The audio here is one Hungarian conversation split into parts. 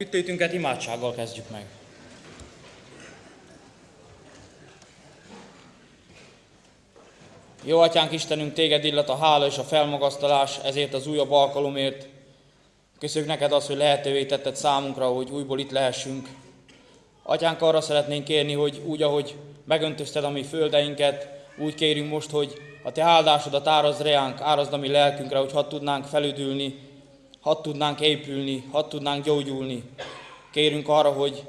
Ütétünket imádsággal kezdjük meg. Jó atyánk Istenünk, téged illet a hála és a felmagasztalás ezért az újabb alkalomért. Köszönjük neked azt, hogy lehetővé tetted számunkra, hogy újból itt lehessünk. Atyánk, arra szeretnénk kérni, hogy úgy, ahogy megöntözted a mi földeinket, úgy kérünk most, hogy a te áldásodat árazd reánk, árazd a mi lelkünkre, hogy hadd tudnánk felüdülni, hadd tudnánk épülni, hadd tudnánk gyógyulni. Kérünk arra, hogy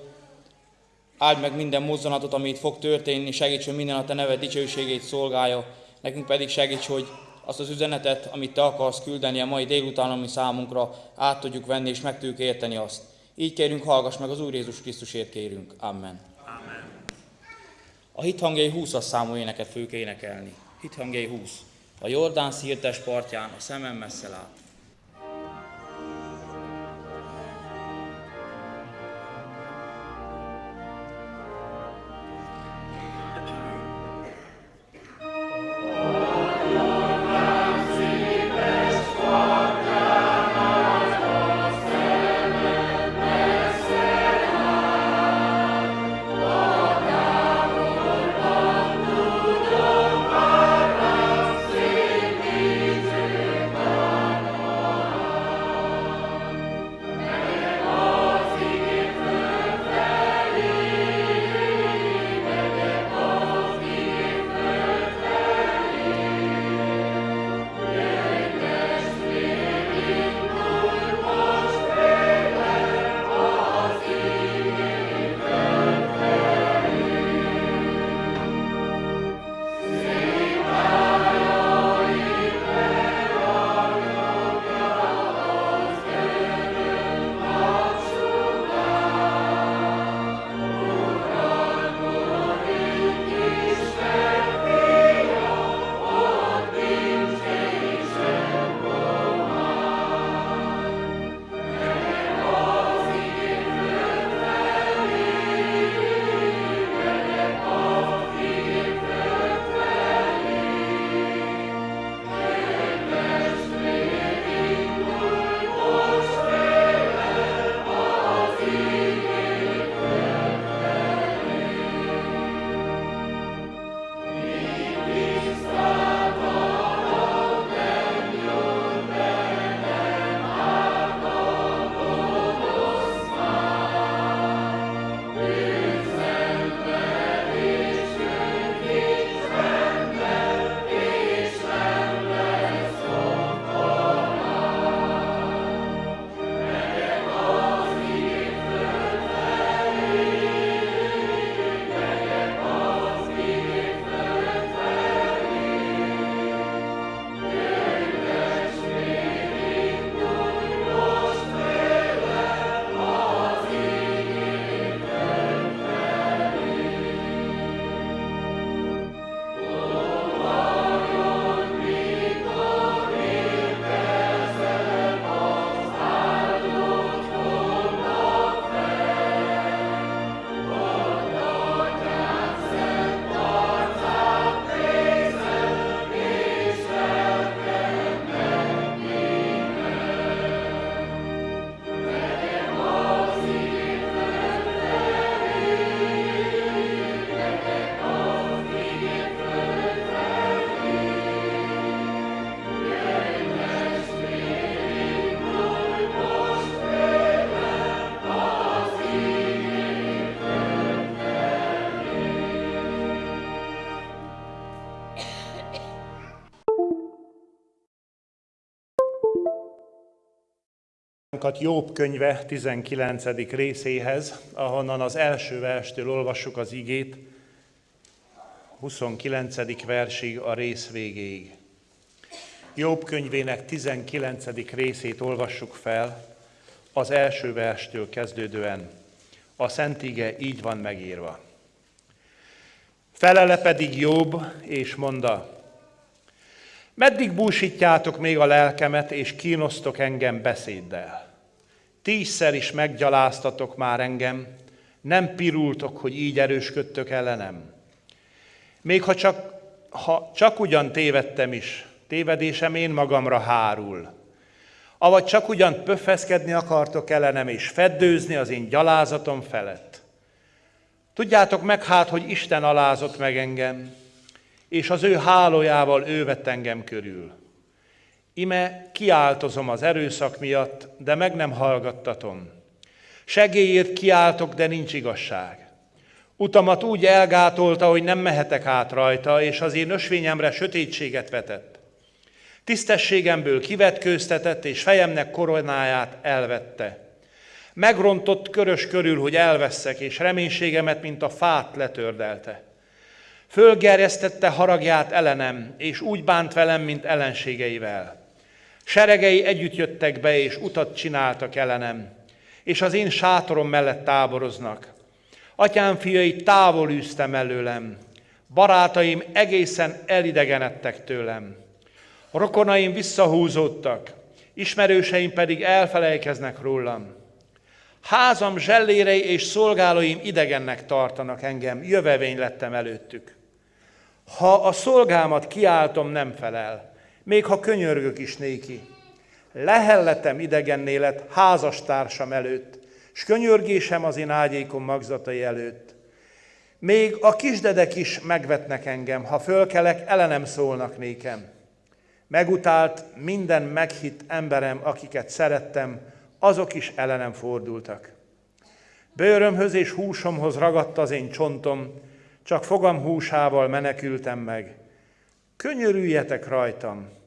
áld meg minden mozzanatot, amit fog történni, segíts, hogy minden a Te neved dicsőségét szolgálja, nekünk pedig segíts, hogy azt az üzenetet, amit Te akarsz küldeni a mai délután, ami számunkra át tudjuk venni, és meg tudjuk érteni azt. Így kérünk, hallgass meg az Úr Jézus Krisztusért kérünk. Amen. Amen. A hithangjai 20-as számú éneket fogjuk énekelni. Hithangjai 20. A Jordán szírtes partján a szemem messze lát. Jobb könyve 19. részéhez, ahonnan az első verstől olvassuk az igét, 29. versig a rész végéig. Jobb könyvének 19. részét olvassuk fel, az első verstől kezdődően. A Szent Ige így van megírva. Felele pedig Jobb, és mondta, meddig búsítjátok még a lelkemet, és kínosztok engem beszéddel? Tízszer is meggyaláztatok már engem, nem pirultok, hogy így erősködtök ellenem. Még ha csak, ha csak ugyan tévedtem is, tévedésem én magamra hárul. Avagy csak ugyan pöffeszkedni akartok ellenem és feddőzni az én gyalázatom felett. Tudjátok meg hát, hogy Isten alázott meg engem, és az ő hálójával ő vett engem körül. Ime kiáltozom az erőszak miatt, de meg nem hallgattatom. Segélyért kiáltok, de nincs igazság. Utamat úgy elgátolta, hogy nem mehetek át rajta, és az én ösvényemre sötétséget vetett. Tisztességemből kivetkőztetett, és fejemnek koronáját elvette. Megrontott körös körül, hogy elveszek, és reménységemet, mint a fát letördelte. Fölgerjesztette haragját ellenem, és úgy bánt velem, mint ellenségeivel. Seregei együtt jöttek be, és utat csináltak ellenem, és az én sátorom mellett táboroznak. Atyám fiai távol űztem előlem, barátaim egészen elidegenedtek tőlem. Rokonaim visszahúzódtak, ismerőseim pedig elfelejkeznek rólam. Házam zsellérei és szolgálóim idegennek tartanak engem, jövevény lettem előttük. Ha a szolgámat kiáltom, nem felel, még ha könyörgök is néki. Lehelletem idegenné lett házastársam előtt, s könyörgésem az én ágyékom magzatai előtt. Még a kisdedek is megvetnek engem, ha fölkelek, ellenem szólnak nékem. Megutált minden meghitt emberem, akiket szerettem, azok is ellenem fordultak. Bőrömhöz és húsomhoz ragadt az én csontom, csak fogam húsával menekültem meg. Könyörüljetek rajtam,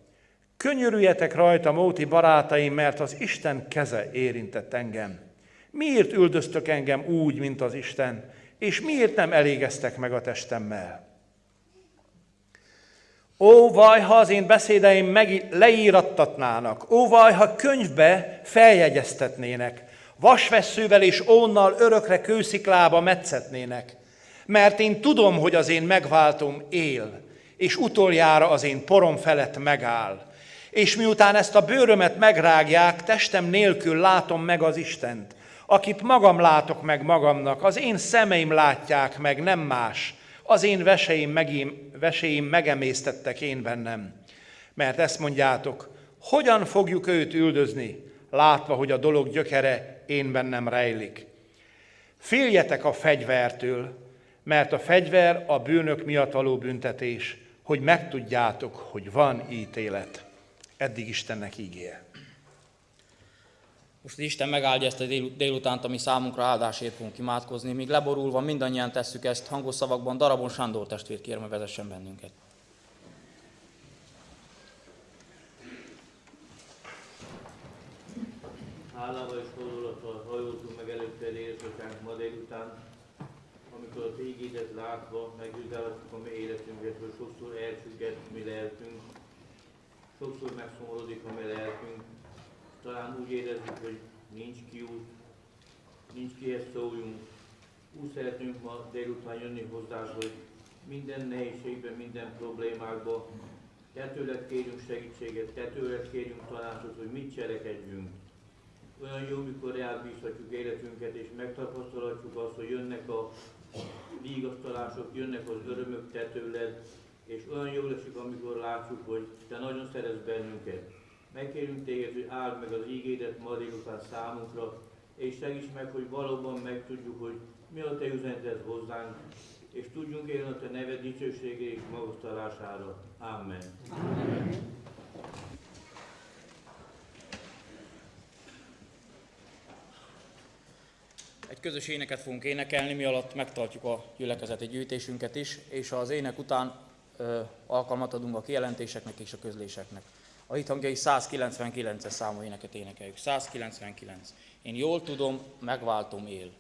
könyörüljetek rajtam, óti barátaim, mert az Isten keze érintett engem. Miért üldöztök engem úgy, mint az Isten, és miért nem elégeztek meg a testemmel? Ó, vaj, ha az én beszédeim meg leírattatnának, ó, vaj, ha könyvbe feljegyeztetnének, vasvesszővel és ónnal örökre kősziklába metszetnének, mert én tudom, hogy az én megváltom él, és utoljára az én porom felett megáll. És miután ezt a bőrömet megrágják, testem nélkül látom meg az Istent, akit magam látok meg magamnak, az én szemeim látják meg, nem más. Az én veseim, megém, veseim megemésztettek én bennem. Mert ezt mondjátok, hogyan fogjuk őt üldözni, látva, hogy a dolog gyökere én bennem rejlik. Féljetek a fegyvertől, mert a fegyver a bűnök miatt való büntetés, hogy megtudjátok, hogy van ítélet. Eddig Istennek ígér. Most Isten megáldja ezt a dél, délutánt, ami számunkra áldásért fogunk imádkozni. Míg leborulva mindannyian tesszük ezt hangos szavakban, Darabon Sándor testvér kérem, hogy vezessen bennünket. Hálával és fordulattal hajoltunk meg előtte édesapánk ma délután, amikor a tégédet látva megvizsgálhatjuk a mi életünket, hogy sokszor elfüggett mi lelkünk, sokszor megszomorodik a mi lelkünk, talán úgy érezzük, hogy nincs kiút, nincs kihez szóljunk. Úgy szeretünk ma délután jönni hozzá, hogy minden nehézségben, minden problémákban te tőled kérjünk segítséget, te tőled kérjünk tanácsot, hogy mit cselekedjünk. Olyan jó, mikor elbízhatjuk életünket, és megtapasztalhatjuk azt, hogy jönnek a vigasztalások, jönnek az örömök te és olyan jó lesik, amikor látjuk, hogy te nagyon szeretsz bennünket. Megkérünk téged, hogy áld meg az ígédet ma délután számunkra, és segíts meg, hogy valóban megtudjuk, hogy mi a te üzeneted hozzánk, és tudjunk élni a te neved dicsőségé és magasztalására. Amen. Amen. Egy közös éneket fogunk énekelni, mi alatt megtartjuk a gyülekezeti gyűjtésünket is, és az ének után alkalmat adunk a kijelentéseknek és a közléseknek. A hithangjai 199-es számú éneket énekeljük. 199. Én jól tudom, megváltom él.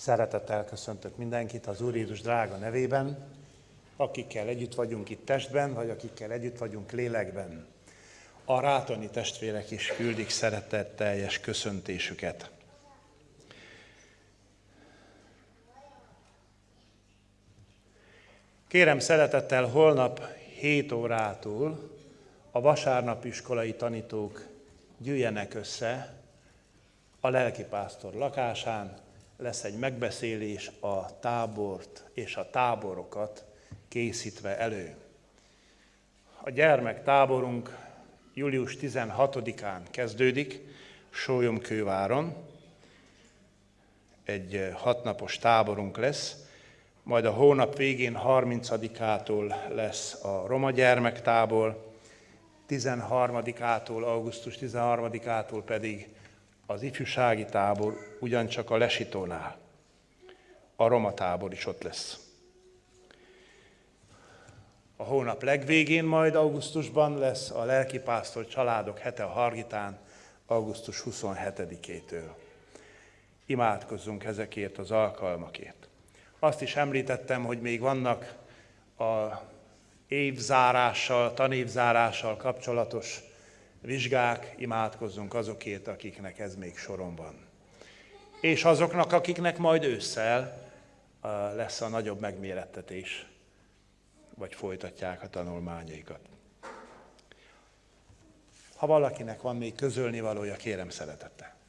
Szeretettel köszöntök mindenkit az Úr Jézus drága nevében, akikkel együtt vagyunk itt testben, vagy akikkel együtt vagyunk lélekben. A rátoni testvérek is küldik szeretetteljes köszöntésüket. Kérem szeretettel holnap 7 órától a vasárnapiskolai tanítók gyűjjenek össze a lelkipásztor lakásán, lesz egy megbeszélés a tábort és a táborokat készítve elő. A gyermektáborunk július 16-án kezdődik Sólyomkőváron. Egy hatnapos táborunk lesz, majd a hónap végén 30-ától lesz a Roma gyermektábor, 13-ától, augusztus 13-ától pedig az ifjúsági tábor ugyancsak a Lesitónál. A Roma tábor is ott lesz. A hónap legvégén majd augusztusban lesz a lelkipásztor családok hete a Hargitán, augusztus 27-től. Imádkozzunk ezekért az alkalmakért. Azt is említettem, hogy még vannak a évzárással, tanévzárással kapcsolatos vizsgák, imádkozzunk azokért, akiknek ez még soron van. És azoknak, akiknek majd ősszel lesz a nagyobb megmérettetés, vagy folytatják a tanulmányaikat. Ha valakinek van még közölni valója, kérem szeretettel.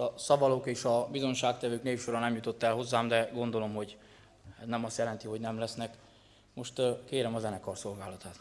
A szavalók és a bizonságtevők névsora nem jutott el hozzám, de gondolom, hogy nem azt jelenti, hogy nem lesznek. Most kérem a zenekar szolgálatát.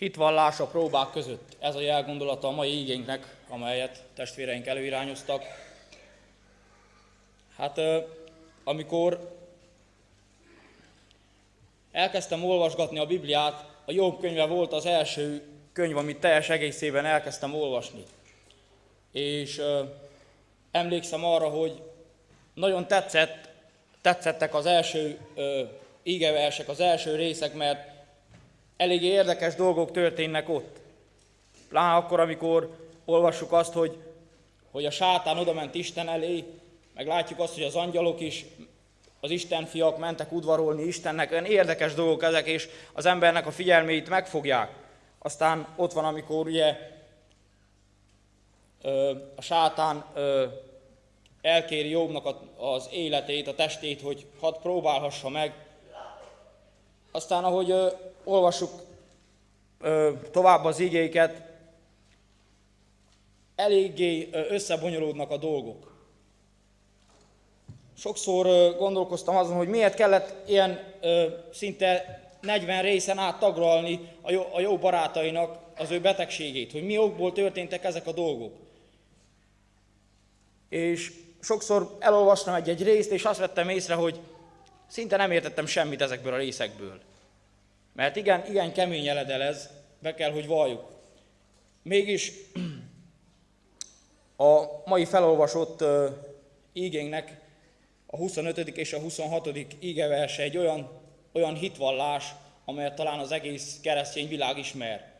Hitvallás a próbák között. Ez a jelgondolata a mai igénynek, amelyet testvéreink előirányoztak. Hát amikor elkezdtem olvasgatni a Bibliát, a Jobb könyve volt az első könyv, amit teljes egészében elkezdtem olvasni. És emlékszem arra, hogy nagyon tetszett, tetszettek az első ö, ígeversek, az első részek, mert elég érdekes dolgok történnek ott. Pláne akkor, amikor olvassuk azt, hogy, hogy a sátán oda ment Isten elé, meg látjuk azt, hogy az angyalok is, az Isten fiak mentek udvarolni Istennek, olyan érdekes dolgok ezek, és az embernek a figyelmét megfogják. Aztán ott van, amikor ugye a sátán elkéri Jobbnak az életét, a testét, hogy hadd próbálhassa meg. Aztán, ahogy olvassuk tovább az igéket, eléggé összebonyolódnak a dolgok. Sokszor gondolkoztam azon, hogy miért kellett ilyen szinte 40 részen át tagralni a jó, a jó barátainak az ő betegségét, hogy mi okból történtek ezek a dolgok. És sokszor elolvastam egy-egy részt, és azt vettem észre, hogy szinte nem értettem semmit ezekből a részekből. Mert igen, igen kemény eledel ez, be kell, hogy valljuk. Mégis a mai felolvasott ígénknek a 25. és a 26. ígeverse egy olyan, olyan hitvallás, amelyet talán az egész keresztény világ ismer.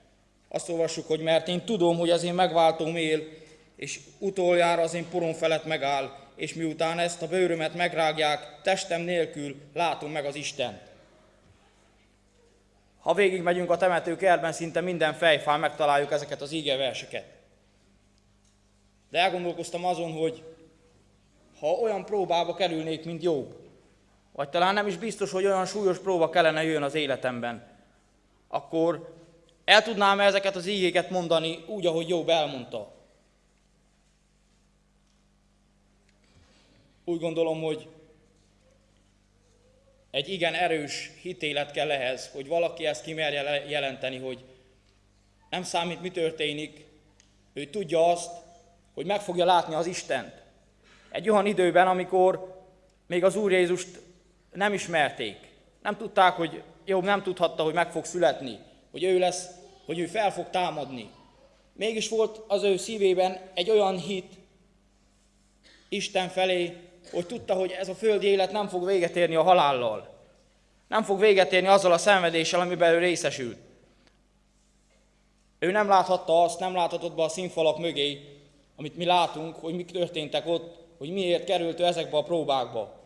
Azt olvassuk, hogy mert én tudom, hogy az én megváltóm él, és utoljára az én porom felett megáll, és miután ezt a bőrömet megrágják, testem nélkül látom meg az Isten. Ha végig megyünk a temetőkertben, szinte minden fejfán megtaláljuk ezeket az ígeverseket. De elgondolkoztam azon, hogy ha olyan próbába kerülnék, mint Jobb, vagy talán nem is biztos, hogy olyan súlyos próba kellene jön az életemben, akkor el tudnám ezeket az ígéket mondani úgy, ahogy Jobb elmondta. Úgy gondolom, hogy egy igen erős hitélet kell ehhez, hogy valaki ezt kimerje jelenteni, hogy nem számít, mi történik, ő tudja azt, hogy meg fogja látni az Istent. Egy olyan időben, amikor még az Úr Jézust nem ismerték. Nem tudták, hogy Jobb nem tudhatta, hogy meg fog születni, hogy ő lesz, hogy ő fel fog támadni. Mégis volt az ő szívében egy olyan hit Isten felé, hogy tudta, hogy ez a földi élet nem fog véget érni a halállal. Nem fog véget érni azzal a szenvedéssel, amiben ő részesült. Ő nem láthatta azt, nem láthatott be a színfalak mögé, amit mi látunk, hogy mik történtek ott, hogy miért került ő ezekbe a próbákba.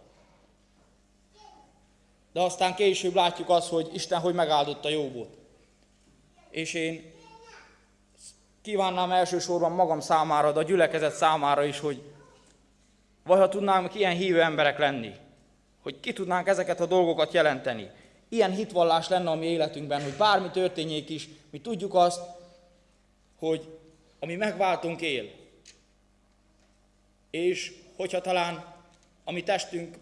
De aztán később látjuk azt, hogy Isten hogy megáldotta Jobbot. És én kívánnám elsősorban magam számára, de a gyülekezet számára is, hogy vagy ha tudnánk ilyen hívő emberek lenni, hogy ki tudnánk ezeket a dolgokat jelenteni. Ilyen hitvallás lenne a mi életünkben, hogy bármi történjék is, mi tudjuk azt, hogy ami megváltunk él. És hogyha talán a mi testünk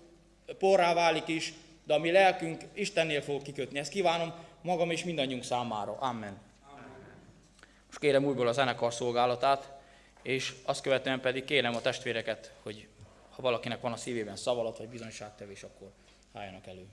porrá válik is, de a mi lelkünk Istennél fog kikötni. Ezt kívánom magam és mindannyiunk számára. Amen. Most kérem újból a zenekar szolgálatát, és azt követően pedig kérem a testvéreket, hogy ha valakinek van a szívében szavalat vagy bizonyságtevés, akkor álljanak elő.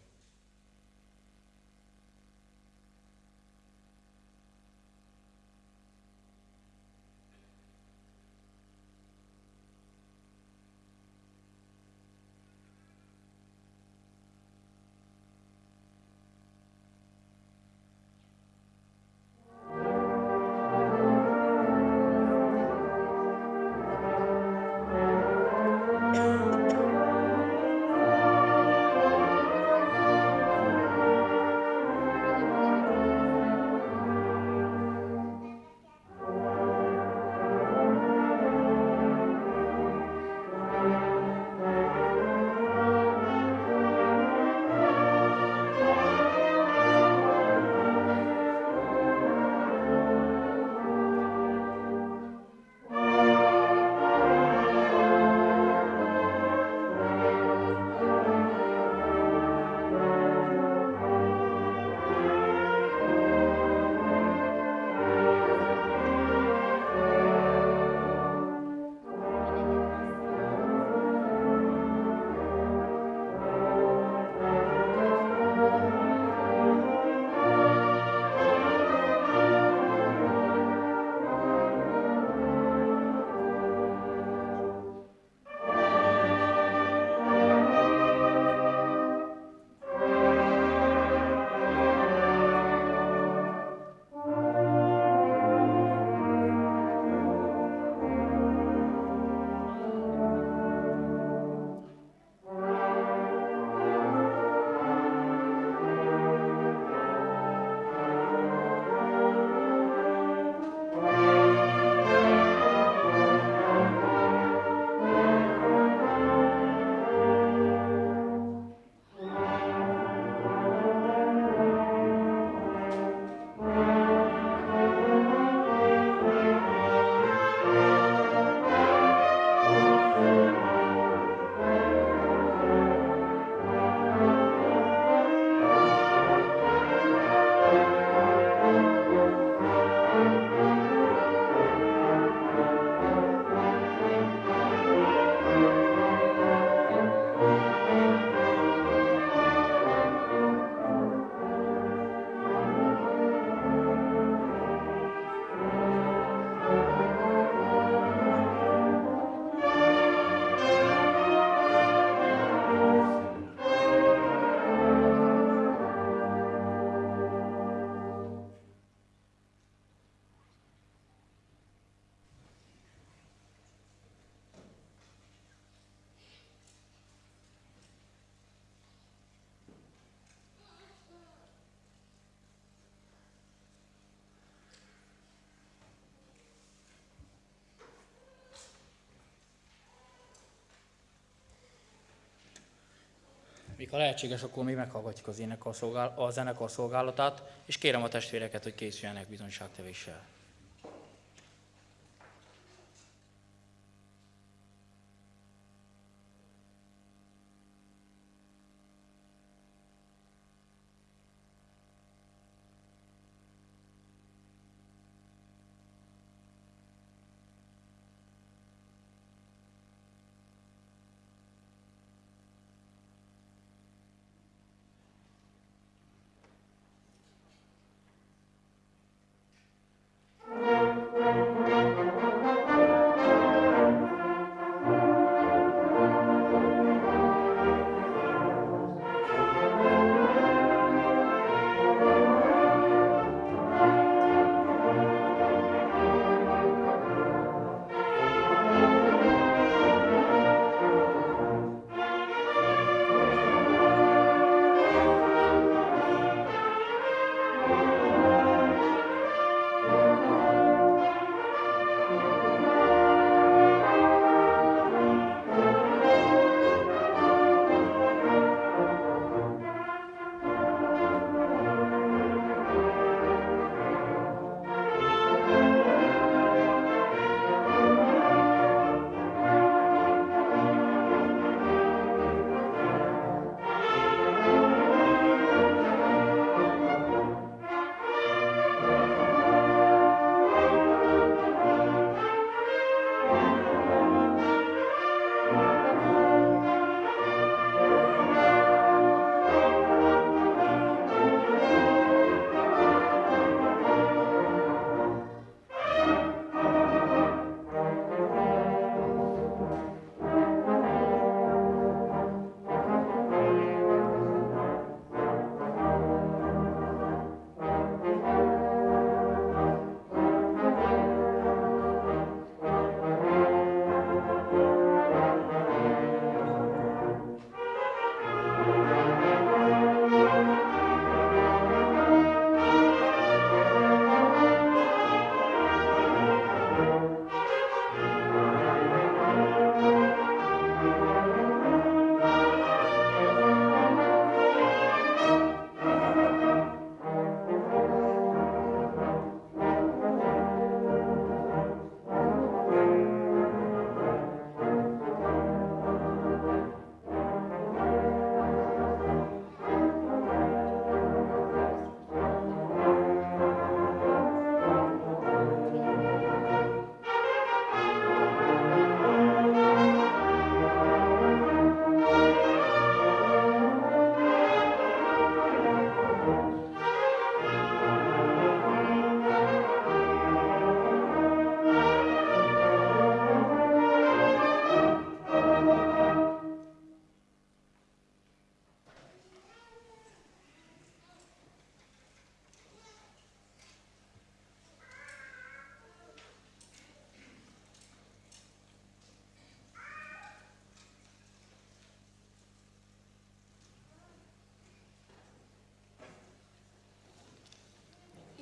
Míg ha lehetséges, akkor mi meghallgatjuk az énekar szolgál, a zenekar szolgálatát, és kérem a testvéreket, hogy készüljenek bizonyságtevéssel.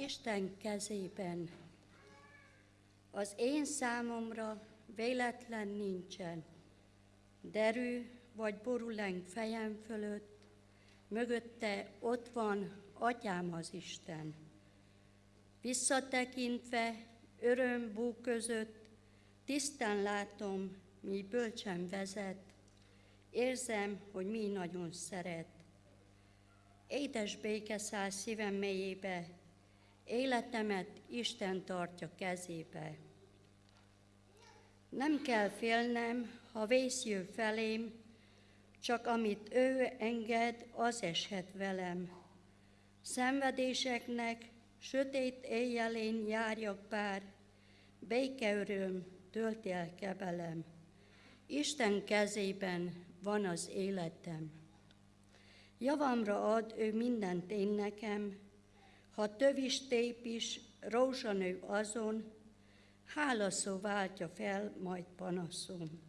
Isten kezében. Az én számomra véletlen nincsen. Derű vagy boruleng fejem fölött, mögötte ott van atyám az Isten. Visszatekintve öröm bú között, tisztán látom, mi bölcsen vezet, érzem, hogy mi nagyon szeret. Édes béke száll szívem mélyébe, Életemet Isten tartja kezébe. Nem kell félnem, ha vész jön felém, csak amit ő enged, az eshet velem. Szenvedéseknek, sötét éjjelén járjak bár, békeöröm tölt el kebelem. Isten kezében van az életem. Javamra ad ő mindent én nekem, ha tövis tép is, rózsanő azon, hálaszó váltja fel majd panaszom.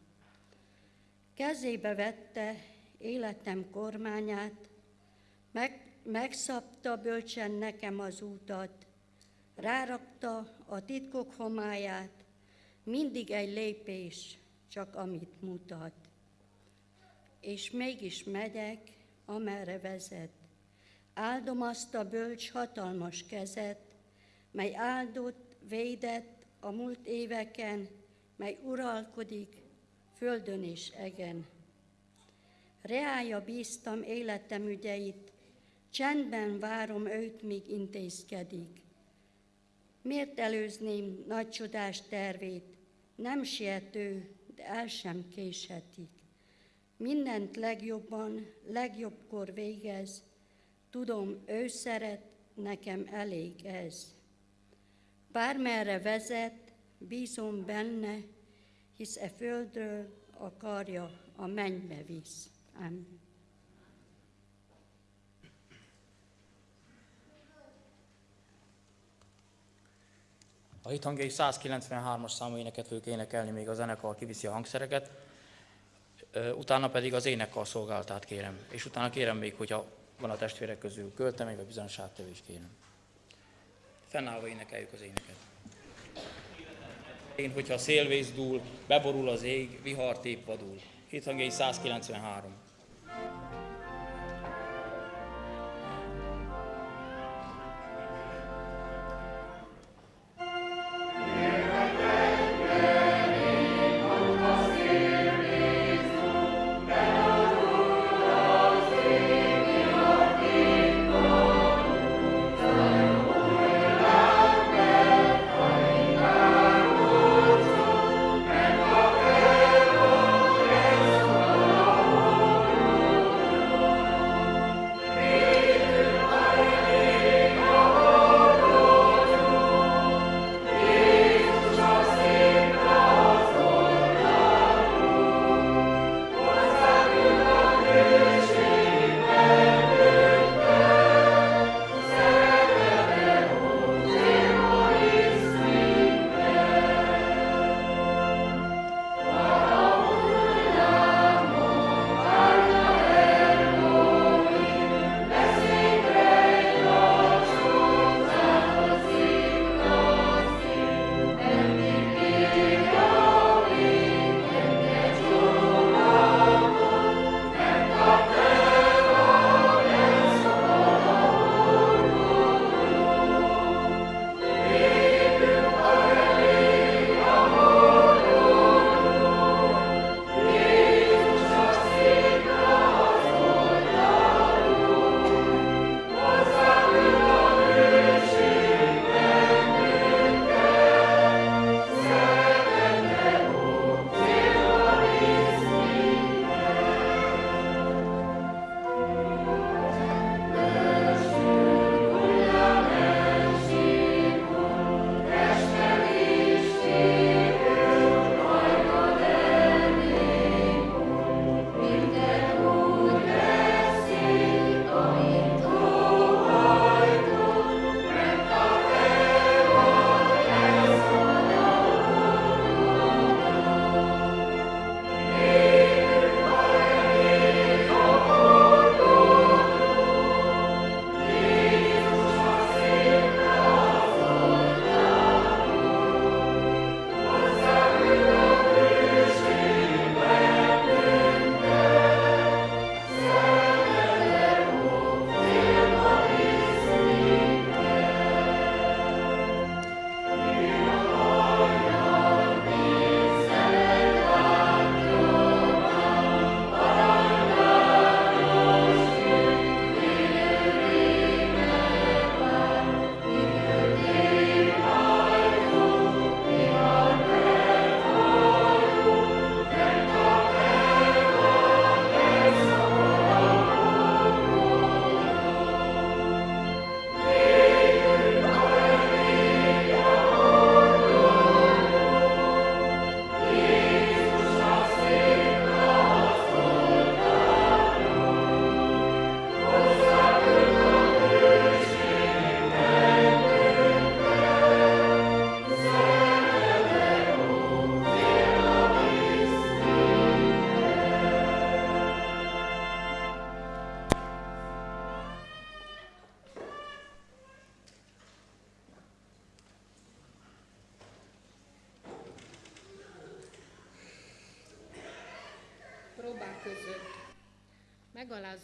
Kezébe vette életem kormányát, meg, megszabta bölcsen nekem az útat, rárakta a titkok homályát, mindig egy lépés, csak amit mutat. És mégis megyek, amerre vezet. Áldom azt a bölcs hatalmas kezet, mely áldott, védett a múlt éveken, mely uralkodik földön és egen. Reája bíztam életem ügyeit, csendben várom őt, míg intézkedik. Miért előzném nagy csodás tervét? Nem siető, de el sem késhetik. Mindent legjobban, legjobbkor végez, tudom, ő szeret, nekem elég ez. Bármerre vezet, bízom benne, hisz e földről akarja, a mennybe visz. Amen. A hithangjai 193-as számú éneket fogjuk énekelni, még a zenekar kiviszi a hangszereket, utána pedig az énekkar szolgáltát kérem, és utána kérem még, hogyha van a testvérek közül költemény, vagy bizonyos áttevés kérem. Fennállva énekeljük az éneket. Én, hogyha a szélvész dúl, beborul az ég, vihar tép vadul. Hithangjai 193.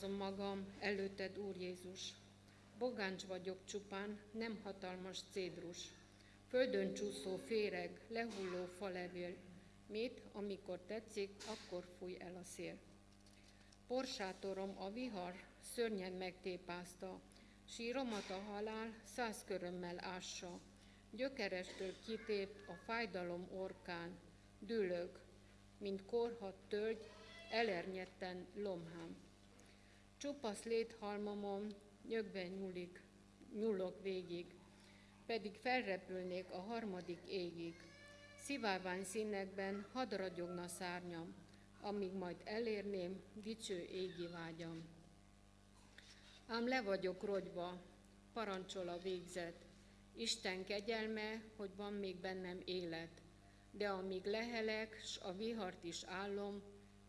Megalázom magam előtted, Úr Jézus. Bogáncs vagyok csupán, nem hatalmas cédrus. Földön csúszó féreg, lehulló falevél. Mit, amikor tetszik, akkor fúj el a szél. Porsátorom a vihar szörnyen megtépázta, síromat a halál száz körömmel ássa. Gyökerestől kitép a fájdalom orkán, dülög, mint korhat tölgy, elernyetten lomhám. Csupasz léthalmamon nyögve nyúlik, nyúlok végig, pedig felrepülnék a harmadik égig. Szivárvány színekben hadd ragyogna szárnyam, amíg majd elérném dicső égi vágyam. Ám le vagyok rogyva, parancsol a végzet, Isten kegyelme, hogy van még bennem élet, de amíg lehelek, s a vihart is állom,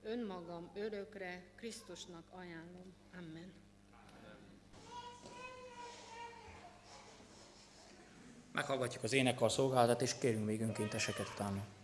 önmagam örökre Krisztusnak ajánlom. Amen. Meghallgatjuk az énekkar szolgálatot, és kérünk még önkénteseket utána.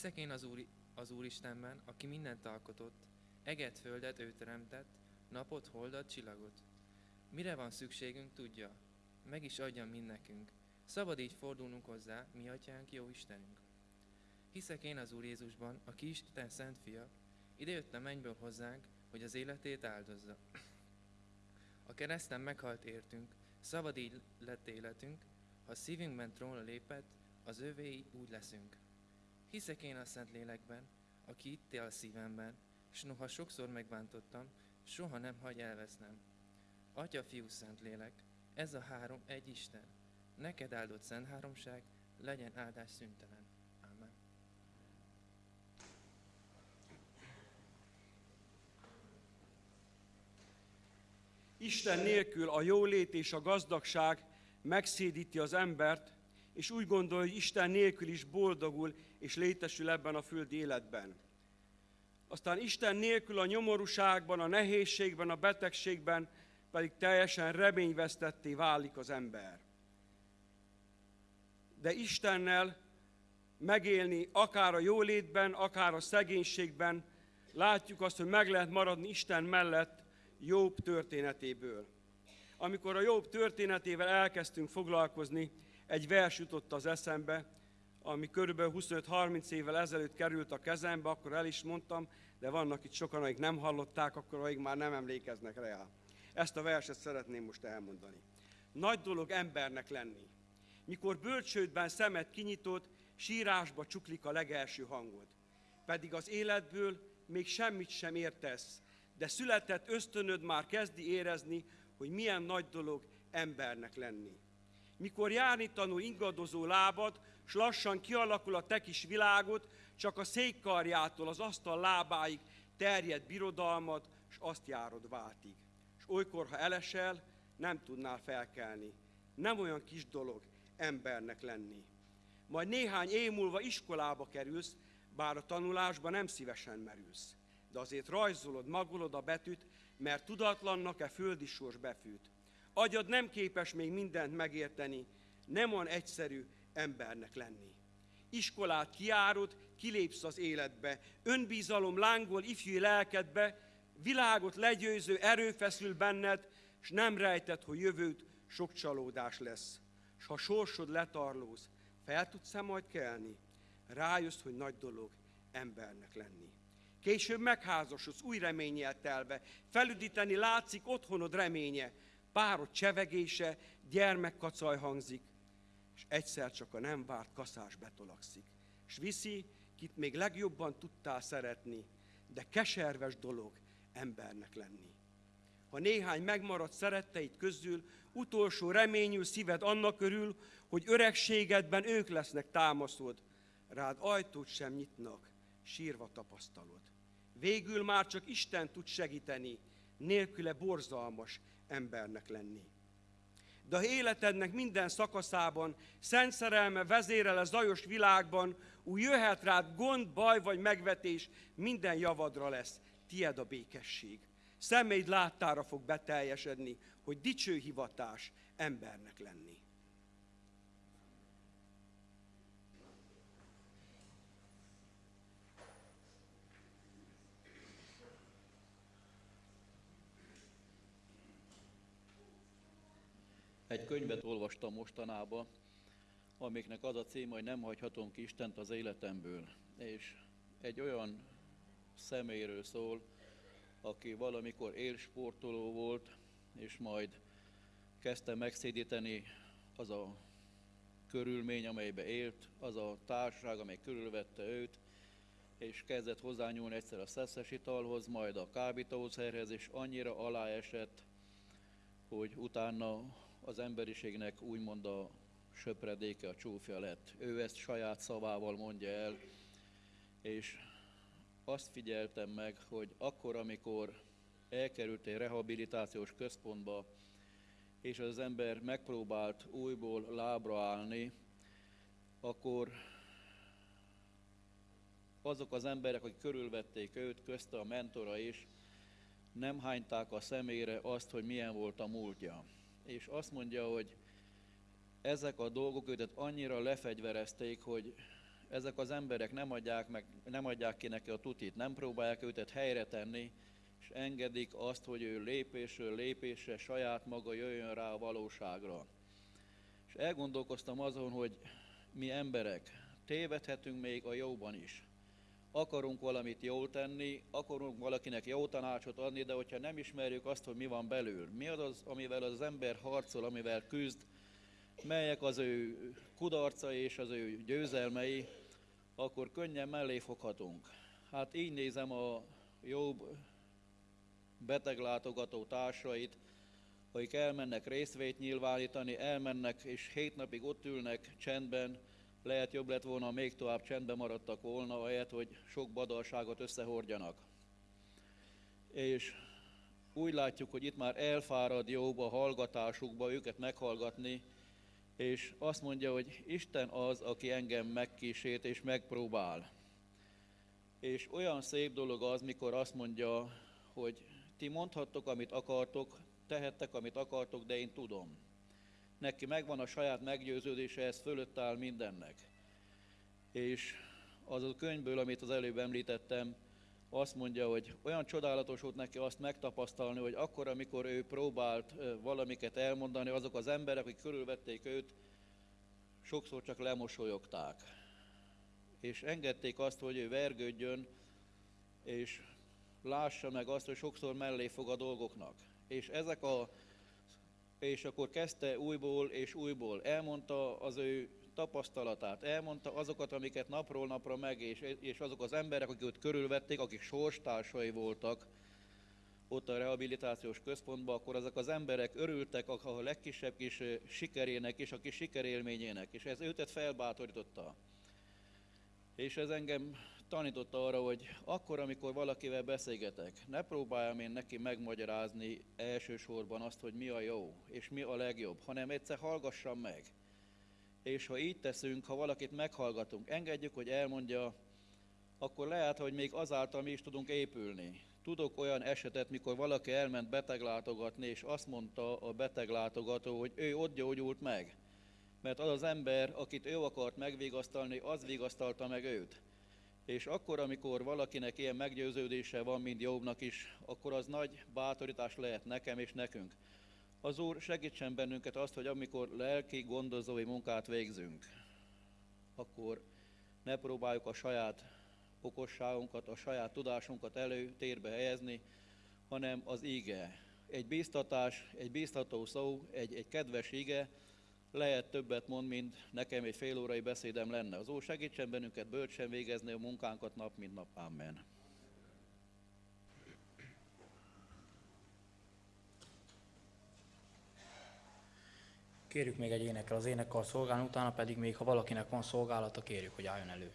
Hiszek én az, Úr, az Úristenben, aki mindent alkotott, eget, földet ő teremtett, napot, holdat, csillagot. Mire van szükségünk, tudja. Meg is adja mind nekünk. Szabad így fordulnunk hozzá, mi atyánk, jó Istenünk. Hiszek én az Úr Jézusban, aki Isten szent fia, idejött a mennyből hozzánk, hogy az életét áldozza. A kereszten meghalt értünk, szabad így lett életünk, ha szívünkben trónra lépett, az övéi úgy leszünk. Hiszek én a Szent Lélekben, aki itt él a szívemben, és noha sokszor megbántottam, soha nem hagy elvesznem. Atya, Fiú, Szent Lélek, ez a három egy Isten. Neked áldott Szent Háromság, legyen áldás szüntelen. Amen. Isten nélkül a jólét és a gazdagság megszédíti az embert, és úgy gondolja, hogy Isten nélkül is boldogul és létesül ebben a földi életben. Aztán Isten nélkül a nyomorúságban, a nehézségben, a betegségben pedig teljesen reményvesztetté válik az ember. De Istennel megélni akár a jólétben, akár a szegénységben, látjuk azt, hogy meg lehet maradni Isten mellett Jobb történetéből. Amikor a Jobb történetével elkezdtünk foglalkozni, egy vers jutott az eszembe, ami körülbelül 25-30 évvel ezelőtt került a kezembe, akkor el is mondtam, de vannak itt sokan, akik nem hallották, akkor akik már nem emlékeznek rá. Ezt a verset szeretném most elmondani. Nagy dolog embernek lenni. Mikor bölcsődben szemet kinyitod, sírásba csuklik a legelső hangod. Pedig az életből még semmit sem értesz, de született ösztönöd már kezdi érezni, hogy milyen nagy dolog embernek lenni. Mikor járni tanul ingadozó lábad, s lassan kialakul a te kis világod, csak a székkarjától az asztal lábáig terjed birodalmad, s azt járod váltig. És olykor, ha elesel, nem tudnál felkelni. Nem olyan kis dolog embernek lenni. Majd néhány év múlva iskolába kerülsz, bár a tanulásba nem szívesen merülsz. De azért rajzolod, magolod a betűt, mert tudatlannak-e földi sors befűt. Agyad nem képes még mindent megérteni, nem olyan egyszerű embernek lenni. Iskolát kiárod, kilépsz az életbe, önbízalom lángol ifjú lelkedbe, világot legyőző erő feszül benned, és nem rejted, hogy jövőt sok csalódás lesz. S ha sorsod letarlóz, fel tudsz-e majd kelni? Rájössz, hogy nagy dolog embernek lenni. Később megházasodsz, új reménnyel telve, felüdíteni látszik otthonod reménye, párod csevegése, gyermekkacaj hangzik, és egyszer csak a nem várt kaszás betolakszik. És viszi, kit még legjobban tudtál szeretni, de keserves dolog embernek lenni. Ha néhány megmaradt szeretteid közül, utolsó reményű szíved annak körül, hogy öregségedben ők lesznek támaszod, rád ajtót sem nyitnak, sírva tapasztalod. Végül már csak Isten tud segíteni, nélküle borzalmas embernek lenni. De ha életednek minden szakaszában szent szerelme vezérel a zajos világban, úgy jöhet rád gond, baj vagy megvetés, minden javadra lesz, tied a békesség. Személyd láttára fog beteljesedni, hogy dicső hivatás embernek lenni. Egy könyvet olvastam mostanában, amiknek az a cím, hogy nem hagyhatom ki Istent az életemből. És egy olyan személyről szól, aki valamikor élsportoló volt, és majd kezdte megszédíteni az a körülmény, amelybe élt, az a társaság, amely körülvette őt, és kezdett hozzányúlni egyszer a szeszes italhoz, majd a kábítószerhez, és annyira aláesett, hogy utána az emberiségnek úgymond a söpredéke, a csúfja lett. Ő ezt saját szavával mondja el, és azt figyeltem meg, hogy akkor, amikor elkerült egy rehabilitációs központba, és az ember megpróbált újból lábra állni, akkor azok az emberek, akik körülvették őt, közte a mentora is, nem hányták a szemére azt, hogy milyen volt a múltja. És azt mondja, hogy ezek a dolgok őt annyira lefegyverezték, hogy ezek az emberek nem adják, meg, nem adják ki neki a tutit, nem próbálják őtet helyre tenni, és engedik azt, hogy ő lépésről lépésre saját maga jöjjön rá a valóságra. És elgondolkoztam azon, hogy mi emberek tévedhetünk még a jóban is. Akarunk valamit jól tenni, akarunk valakinek jó tanácsot adni, de hogyha nem ismerjük azt, hogy mi van belül, mi az, az amivel az ember harcol, amivel küzd, melyek az ő kudarca és az ő győzelmei, akkor könnyen mellé foghatunk. Hát így nézem a jobb beteglátogató társait, akik elmennek részvét nyilvánítani, elmennek és hét napig ott ülnek csendben, lehet jobb lett volna, még tovább csendben maradtak volna, ahelyett, hogy sok badalságot összehordjanak. És úgy látjuk, hogy itt már elfárad jobb a hallgatásukba őket meghallgatni, és azt mondja, hogy Isten az, aki engem megkísért és megpróbál. És olyan szép dolog az, mikor azt mondja, hogy ti mondhattok, amit akartok, tehettek, amit akartok, de én tudom. Neki megvan a saját meggyőződése, ez fölött áll mindennek. És az a könyvből, amit az előbb említettem, azt mondja, hogy olyan csodálatos volt neki azt megtapasztalni, hogy akkor, amikor ő próbált valamiket elmondani, azok az emberek, akik körülvették őt, sokszor csak lemosolyogták. És engedték azt, hogy ő vergődjön, és lássa meg azt, hogy sokszor mellé fog a dolgoknak. És ezek a és akkor kezdte újból és újból. Elmondta az ő tapasztalatát, elmondta azokat, amiket napról napra meg, és, és azok az emberek, akik őt körülvették, akik sorstársai voltak ott a rehabilitációs központban, akkor ezek az emberek örültek a legkisebb kis sikerének és a kis sikerélményének, és ez őtet felbátorította. És ez engem tanította arra, hogy akkor, amikor valakivel beszélgetek, ne próbáljam én neki megmagyarázni elsősorban azt, hogy mi a jó és mi a legjobb, hanem egyszer hallgassam meg. És ha így teszünk, ha valakit meghallgatunk, engedjük, hogy elmondja, akkor lehet, hogy még azáltal mi is tudunk épülni. Tudok olyan esetet, mikor valaki elment beteglátogatni, és azt mondta a beteglátogató, hogy ő ott gyógyult meg. Mert az az ember, akit ő akart megvigasztalni, az vigasztalta meg őt. És akkor, amikor valakinek ilyen meggyőződése van, mint Jobbnak is, akkor az nagy bátorítás lehet nekem és nekünk. Az Úr segítsen bennünket azt, hogy amikor lelki gondozói munkát végzünk, akkor ne próbáljuk a saját okosságunkat, a saját tudásunkat előtérbe helyezni, hanem az ige. Egy bíztatás, egy bíztató szó, egy, egy kedves ige, lehet többet mond, mint nekem egy fél órai beszédem lenne. Az Úr segítsen bennünket bölcsen végezni a munkánkat nap, mint nap. Amen. Kérjük még egy énekkel az énekkar szolgálni, utána pedig még, ha valakinek van szolgálata, kérjük, hogy álljon elő.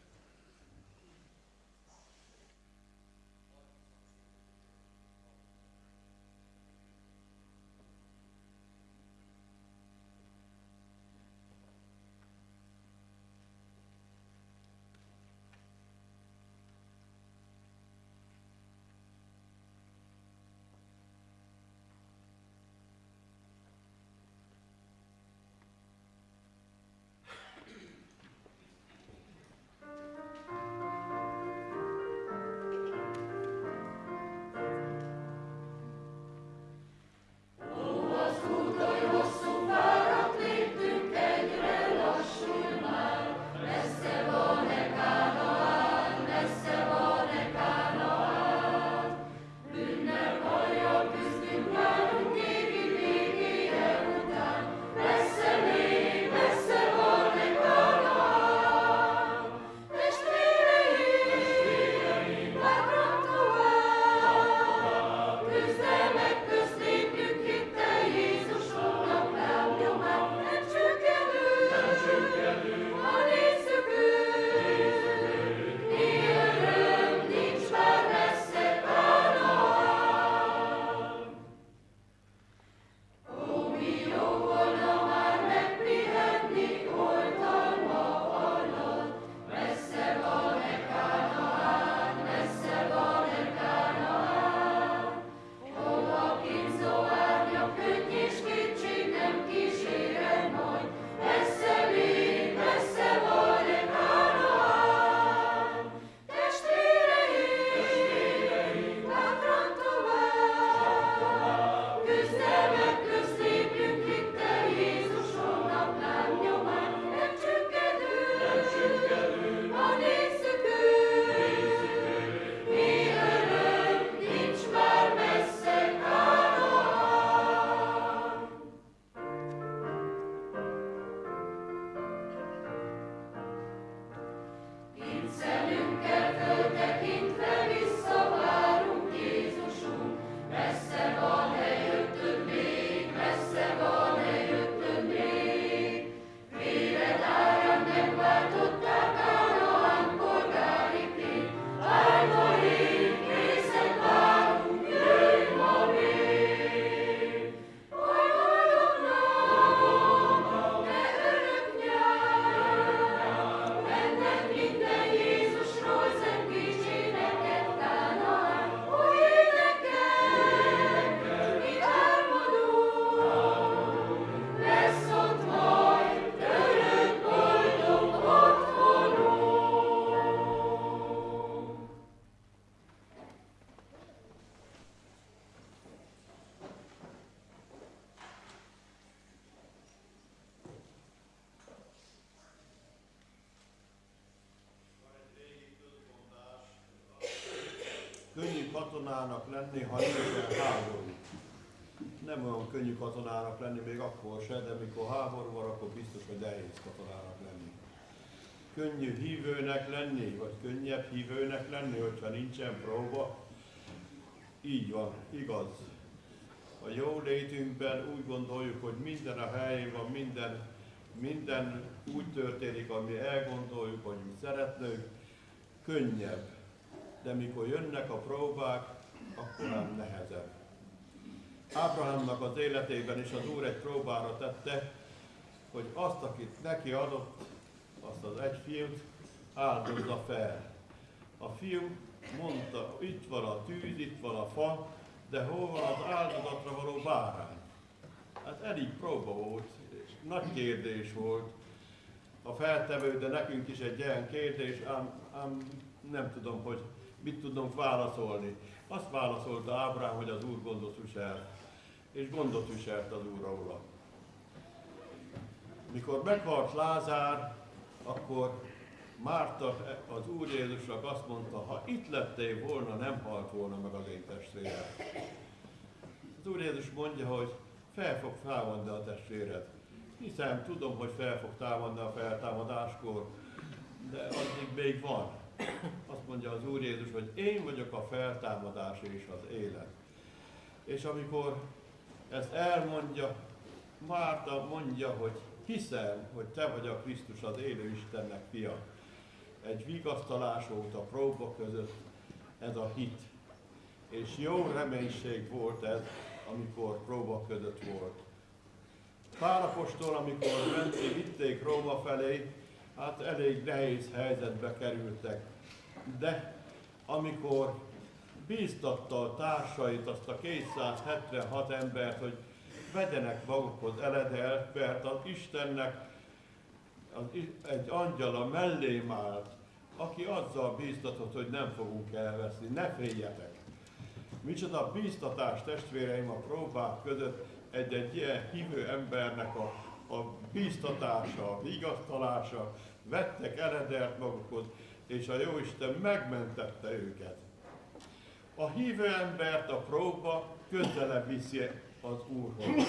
Katonának lenni, ha nincsen háború. Nem olyan könnyű katonának lenni még akkor se, de mikor háború van, akkor biztos, hogy nehéz katonának lenni. Könnyű hívőnek lenni, vagy könnyebb hívőnek lenni, hogyha nincsen próba. Így van, igaz. A jó létünkben úgy gondoljuk, hogy minden a helyén van, minden, minden úgy történik, ami elgondoljuk, hogy mi szeretnünk, könnyebb. De mikor jönnek a próbák, akkor nem nehezebb. Ábrahámnak az életében is az Úr egy próbára tette, hogy azt, akit neki adott, azt az egy fiút áldozza fel. A fiú mondta, itt van a tűz, itt van a fa, de hol van az áldozatra való bárány? Hát elég próba volt, nagy kérdés volt a feltevő, de nekünk is egy ilyen kérdés, ám, ám nem tudom, hogy mit tudunk válaszolni. Azt válaszolta Ábrám, hogy az Úr gondot visel, és gondot viselt az Úr róla. Mikor meghalt Lázár, akkor Márta az Úr Jézusnak azt mondta, ha itt lettél volna, nem halt volna meg az én testvérem. Az Úr Jézus mondja, hogy fel fog támadni a testvéred. Hiszen tudom, hogy fel fog támadni a feltámadáskor, de addig még van. Azt mondja az Úr Jézus, hogy én vagyok a feltámadás és az élet. És amikor ezt elmondja, Márta mondja, hogy hiszem, hogy te vagy a Krisztus az élő Istennek fia. Egy vigasztalás a próba között ez a hit. És jó reménység volt ez, amikor próba között volt. Pálapostól, amikor menték, vitték Róma felé, hát elég nehéz helyzetbe kerültek. De amikor bíztatta a társait, azt a 276 embert, hogy vegyenek magukhoz eledelt, mert az Istennek az, egy angyala mellém állt, aki azzal bíztatott, hogy nem fogunk elveszni, ne féljetek. Micsoda bíztatás testvéreim a próbák között egy-egy ilyen hívő embernek a, a bíztatása, a vigasztalása, vettek eredelt magukhoz, és a Jóisten megmentette őket. A hívő embert a próba közelebb viszi az Úrhoz.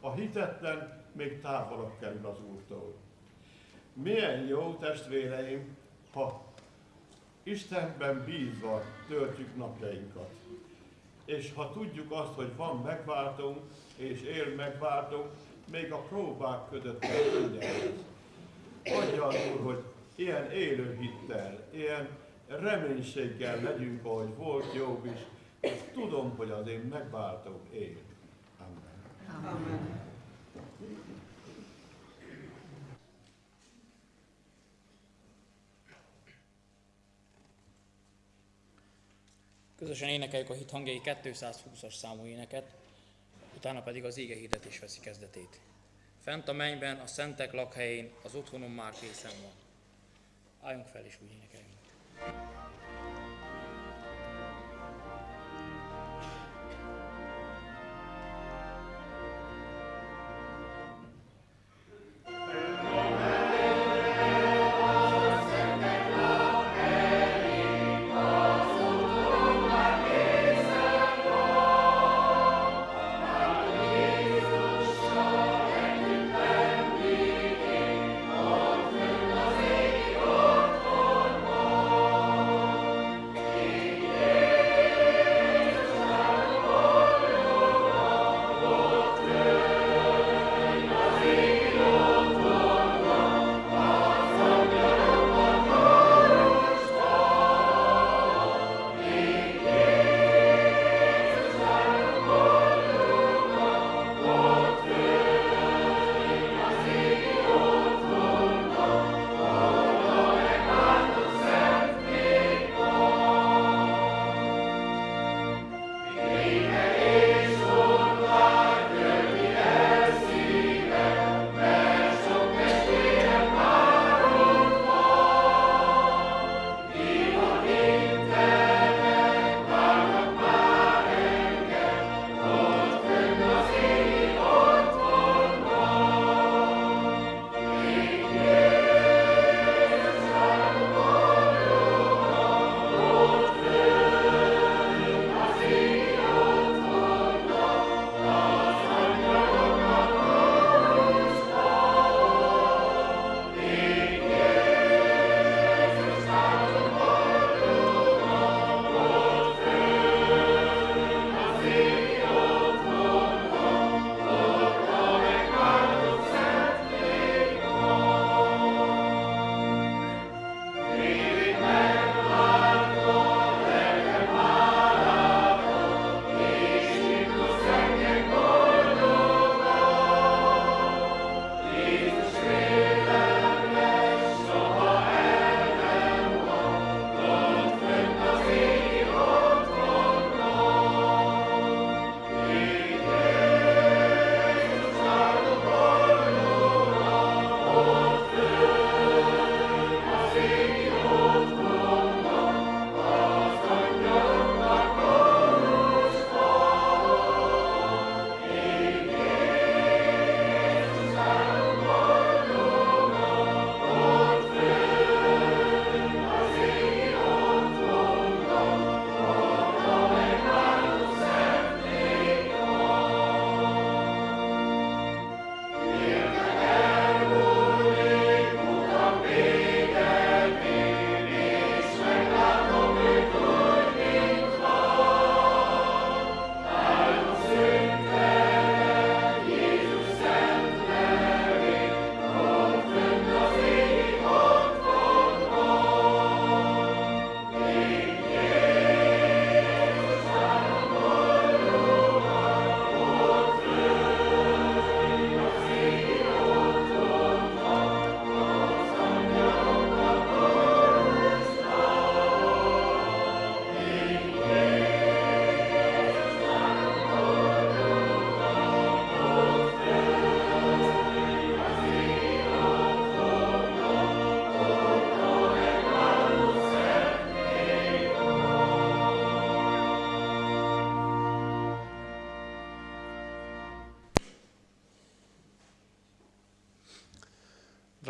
A hitetlen még távolabb kerül az Úrtól. Milyen jó testvéreim, ha Istenben bízva töltjük napjainkat. És ha tudjuk azt, hogy van megváltunk, és él megváltunk, még a próbák között kell Adja az Úr, hogy ilyen élő hittel, ilyen reménységgel legyünk, ahogy volt Jobb is, és tudom, hogy az én megváltom él. Amen. Amen. Közösen énekeljük a hit hangjai 220-as számú éneket, utána pedig az ége hirdetés veszi kezdetét. Fent a mennyben, a szentek lakhelyén, az otthonom már készen van. Álljunk fel és úgy énekeljünk.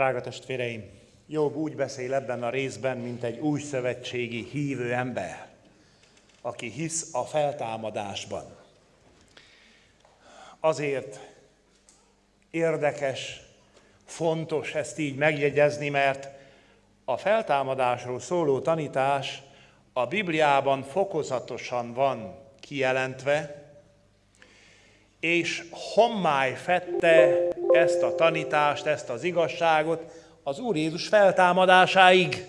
Drága testvéreim, Jobb úgy beszél ebben a részben, mint egy új szövetségi hívő ember, aki hisz a feltámadásban. Azért érdekes, fontos ezt így megjegyezni, mert a feltámadásról szóló tanítás a Bibliában fokozatosan van kijelentve, és hommály fette ezt a tanítást, ezt az igazságot az Úr Jézus feltámadásáig.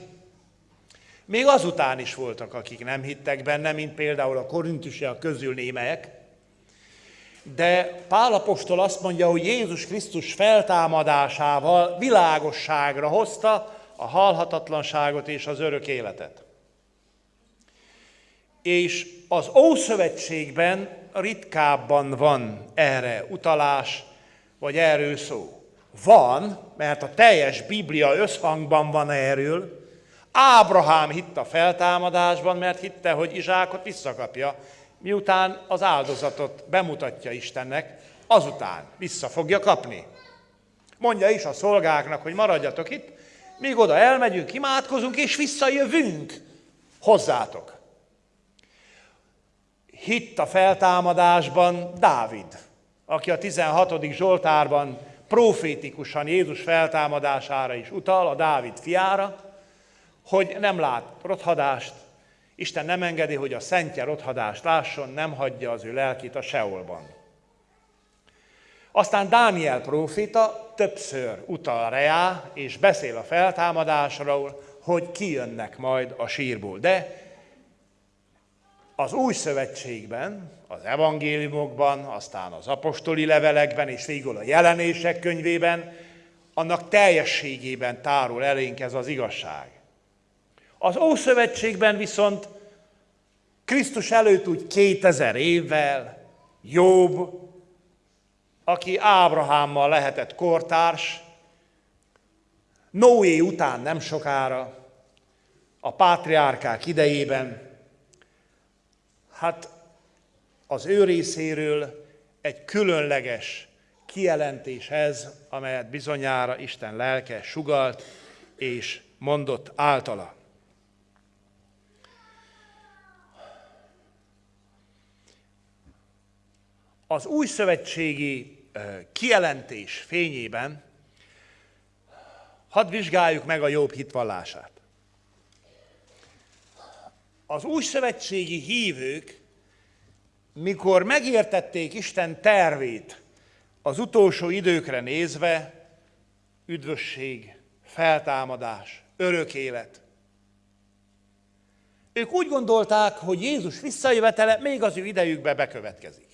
Még azután is voltak, akik nem hittek benne, mint például a korintusiak közül némelyek, de Pálapostól azt mondja, hogy Jézus Krisztus feltámadásával világosságra hozta a halhatatlanságot és az örök életet. És az Ószövetségben ritkábban van erre utalás, vagy erről szó. Van, mert a teljes Biblia összhangban van erről. Ábrahám hitt a feltámadásban, mert hitte, hogy Izsákot visszakapja, miután az áldozatot bemutatja Istennek, azután vissza fogja kapni. Mondja is a szolgáknak, hogy maradjatok itt, míg oda elmegyünk, imádkozunk, és visszajövünk hozzátok. Hitt a feltámadásban Dávid, aki a 16. Zsoltárban profétikusan Jézus feltámadására is utal, a Dávid fiára, hogy nem lát rothadást, Isten nem engedi, hogy a szentje rothadást lásson, nem hagyja az ő lelkét a Seolban. Aztán Dániel prófita többször utal reá, és beszél a feltámadásról, hogy kijönnek majd a sírból. De az új szövetségben, az evangéliumokban, aztán az apostoli levelekben és végül a jelenések könyvében, annak teljességében tárul elénk ez az igazság. Az Ószövetségben viszont Krisztus előtt úgy 2000 évvel Jobb, aki Ábrahámmal lehetett kortárs, Noé után nem sokára, a pátriárkák idejében, hát az ő részéről egy különleges kijelentés ez, amelyet bizonyára Isten lelke sugalt és mondott általa. Az új szövetségi kijelentés fényében hadd vizsgáljuk meg a jobb hitvallását. Az új szövetségi hívők, mikor megértették Isten tervét az utolsó időkre nézve, üdvösség, feltámadás, örök élet. Ők úgy gondolták, hogy Jézus visszajövetele még az ő idejükbe bekövetkezik.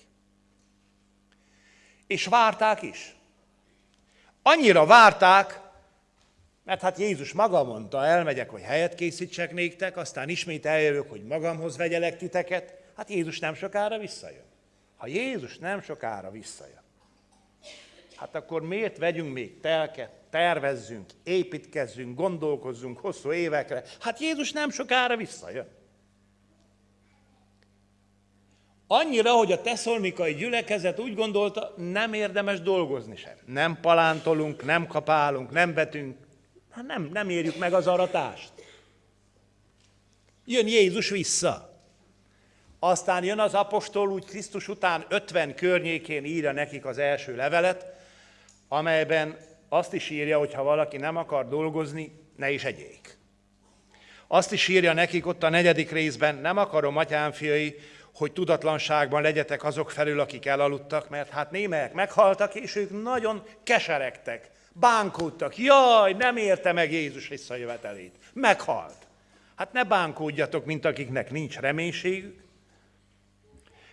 És várták is. Annyira várták, mert hát Jézus maga mondta, elmegyek, hogy helyet készítsek néktek, aztán ismét eljövök, hogy magamhoz vegyelek titeket. Hát Jézus nem sokára visszajön. Ha Jézus nem sokára visszajön, hát akkor miért vegyünk még telket, tervezzünk, építkezzünk, gondolkozzunk hosszú évekre? Hát Jézus nem sokára visszajön. Annyira, hogy a teszolnikai gyülekezet úgy gondolta, nem érdemes dolgozni sem. Nem palántolunk, nem kapálunk, nem vetünk, hát nem, nem érjük meg az aratást. Jön Jézus vissza. Aztán jön az apostol, úgy Krisztus után 50 környékén írja nekik az első levelet, amelyben azt is írja, hogy ha valaki nem akar dolgozni, ne is egyék. Azt is írja nekik ott a negyedik részben, nem akarom, atyám fiai, hogy tudatlanságban legyetek azok felül, akik elaludtak, mert hát némelyek meghaltak, és ők nagyon keseregtek, bánkódtak. Jaj, nem érte meg Jézus visszajövetelét. Meghalt. Hát ne bánkódjatok, mint akiknek nincs reménységük.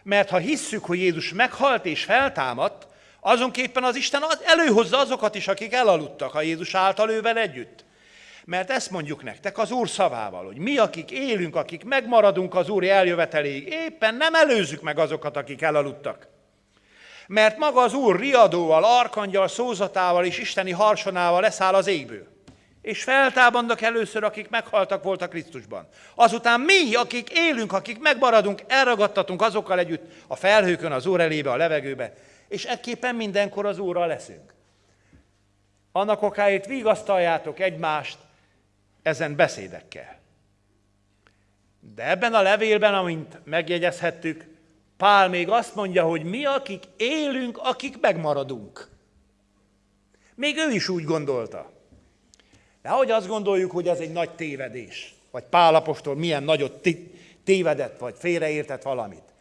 Mert ha hisszük, hogy Jézus meghalt és feltámadt, azonképpen az Isten előhozza azokat is, akik elaludtak a Jézus által ővel együtt. Mert ezt mondjuk nektek az Úr szavával, hogy mi, akik élünk, akik megmaradunk az Úr eljöveteléig, éppen nem előzzük meg azokat, akik elaludtak. Mert maga az Úr riadóval, arkangyal, szózatával és isteni harsonával leszáll az égből. És feltámadnak először, akik meghaltak voltak Krisztusban. Azután mi, akik élünk, akik megmaradunk, elragadtatunk azokkal együtt a felhőkön, az Úr elébe, a levegőbe, és ekképpen mindenkor az Úrral leszünk. annak okáért vigasztaljátok egymást ezen beszédekkel. De ebben a levélben, amint megjegyezhettük, Pál még azt mondja, hogy mi, akik élünk, akik megmaradunk. Még ő is úgy gondolta. De ahogy azt gondoljuk, hogy ez egy nagy tévedés, vagy Pál apostol milyen nagyot tévedett, vagy félreértett valamit.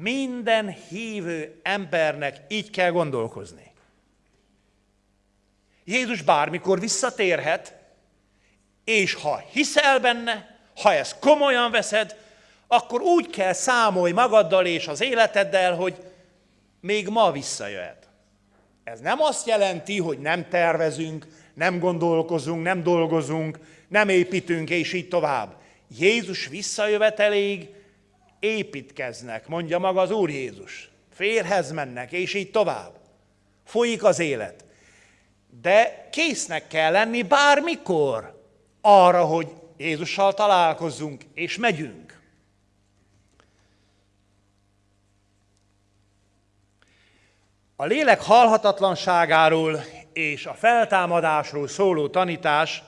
Minden hívő embernek így kell gondolkozni. Jézus bármikor visszatérhet, és ha hiszel benne, ha ezt komolyan veszed, akkor úgy kell számolj magaddal és az életeddel, hogy még ma visszajöhet. Ez nem azt jelenti, hogy nem tervezünk, nem gondolkozunk, nem dolgozunk, nem építünk, és így tovább. Jézus visszajöveteléig építkeznek, mondja maga az Úr Jézus. Férhez mennek, és így tovább. Folyik az élet. De késznek kell lenni bármikor arra, hogy Jézussal találkozzunk, és megyünk. A lélek halhatatlanságáról és a feltámadásról szóló tanítás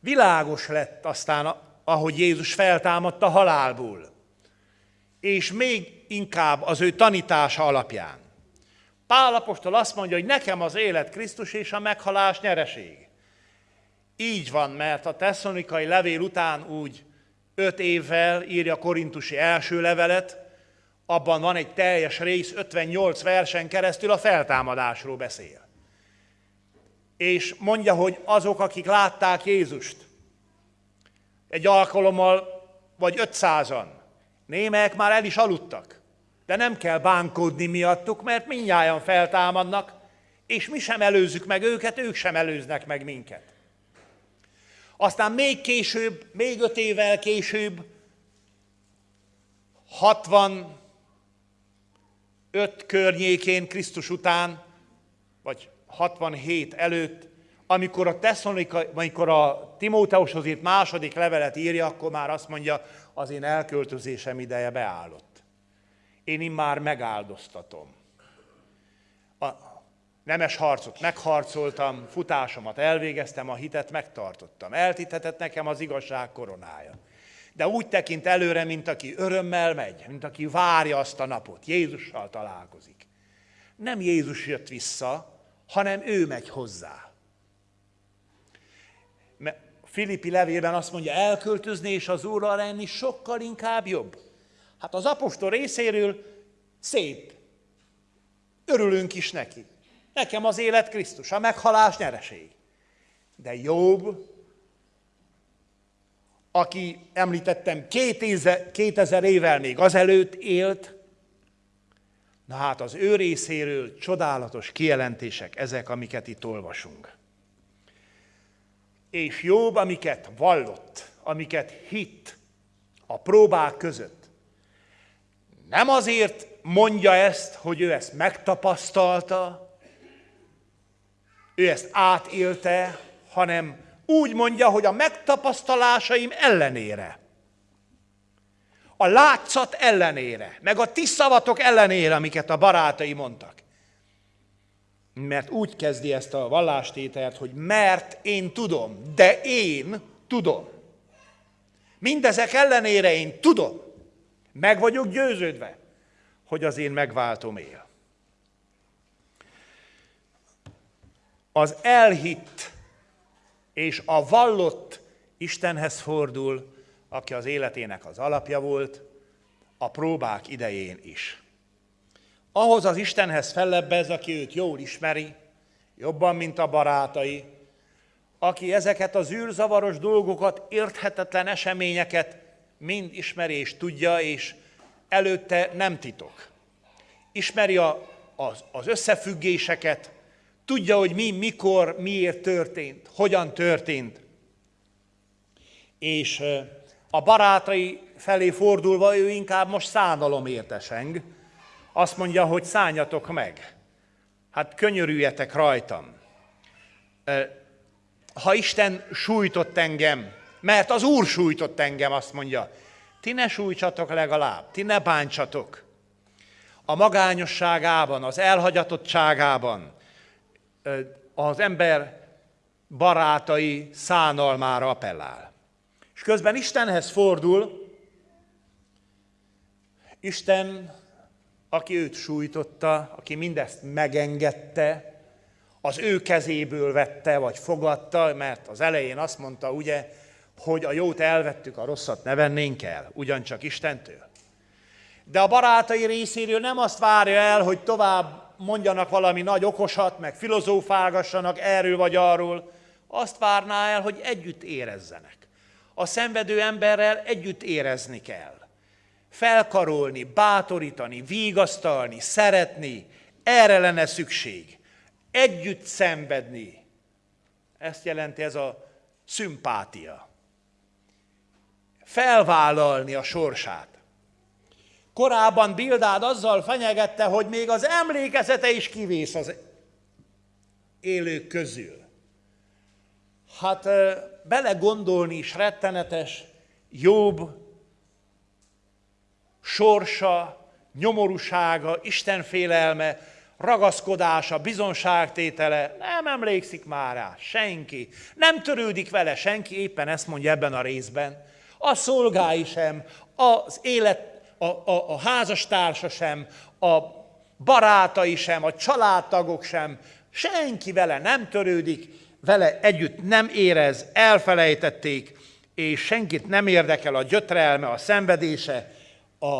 világos lett aztán, ahogy Jézus feltámadta halálból, és még inkább az ő tanítása alapján. Pál apostol azt mondja, hogy nekem az élet Krisztus és a meghalás nyereség. Így van, mert a tesszonikai levél után úgy öt évvel írja a korintusi első levelet, abban van egy teljes rész, 58 versen keresztül a feltámadásról beszél. És mondja, hogy azok, akik látták Jézust, egy alkalommal vagy 500-an, némelyek már el is aludtak, de nem kell bánkódni miattuk, mert mindnyájan feltámadnak, és mi sem előzzük meg őket, ők sem előznek meg minket. Aztán még később, még öt évvel később, 60 5 környékén, Krisztus után, vagy 67 előtt, amikor a, amikor a Timóteushoz írt második levelet írja, akkor már azt mondja, az én elköltözésem ideje beállott. Én immár megáldoztatom. A nemes harcot megharcoltam, futásomat elvégeztem, a hitet megtartottam. Eltitetett nekem az igazság koronája de úgy tekint előre, mint aki örömmel megy, mint aki várja azt a napot, Jézussal találkozik. Nem Jézus jött vissza, hanem ő megy hozzá. Mert Filippi levélben azt mondja, elköltözni és az Úrral lenni sokkal inkább jobb. Hát az apostol részéről szép. Örülünk is neki. Nekem az élet Krisztus, a meghalás nyereség. De jobb aki említettem 2000 évvel még azelőtt élt, na hát az ő részéről csodálatos kijelentések ezek, amiket itt olvasunk. És jobb, amiket vallott, amiket hitt a próbák között. Nem azért mondja ezt, hogy ő ezt megtapasztalta, ő ezt átélte, hanem úgy mondja, hogy a megtapasztalásaim ellenére, a látszat ellenére, meg a ti szavatok ellenére, amiket a barátai mondtak. Mert úgy kezdi ezt a vallástételt, hogy mert én tudom, de én tudom. Mindezek ellenére én tudom, meg vagyok győződve, hogy az én megváltom él. Az elhitt és a vallott Istenhez fordul, aki az életének az alapja volt, a próbák idején is. Ahhoz az Istenhez fellebbez, aki őt jól ismeri, jobban, mint a barátai, aki ezeket az űrzavaros dolgokat, érthetetlen eseményeket mind ismeri és tudja, és előtte nem titok. Ismeri a, az, az összefüggéseket, Tudja, hogy mi, mikor, miért történt, hogyan történt. És a barátai felé fordulva ő inkább most szánalomért eseng. Azt mondja, hogy szálljatok meg. Hát könyörüljetek rajtam. Ha Isten sújtott engem, mert az Úr sújtott engem, azt mondja, ti ne sújtsatok legalább, ti ne bántsatok. A magányosságában, az elhagyatottságában, az ember barátai szánalmára appellál. És közben Istenhez fordul, Isten, aki őt sújtotta, aki mindezt megengedte, az ő kezéből vette, vagy fogadta, mert az elején azt mondta, ugye, hogy a jót elvettük, a rosszat ne vennénk el, ugyancsak Istentől. De a barátai részéről nem azt várja el, hogy tovább mondjanak valami nagy okosat, meg filozófálgassanak erről vagy arról, azt várná el, hogy együtt érezzenek. A szenvedő emberrel együtt érezni kell. Felkarolni, bátorítani, vigasztalni, szeretni, erre lenne szükség. Együtt szenvedni. Ezt jelenti ez a szimpátia. Felvállalni a sorsát. Korábban Bildád azzal fenyegette, hogy még az emlékezete is kivész az élők közül. Hát belegondolni is rettenetes, jobb sorsa, nyomorúsága, istenfélelme, ragaszkodása, bizonságtétele, nem emlékszik már rá, senki. Nem törődik vele senki, éppen ezt mondja ebben a részben. A szolgái sem, az élet a, a, a házastársa sem, a barátai sem, a családtagok sem, senki vele nem törődik, vele együtt nem érez, elfelejtették, és senkit nem érdekel a gyötrelme, a szenvedése, a,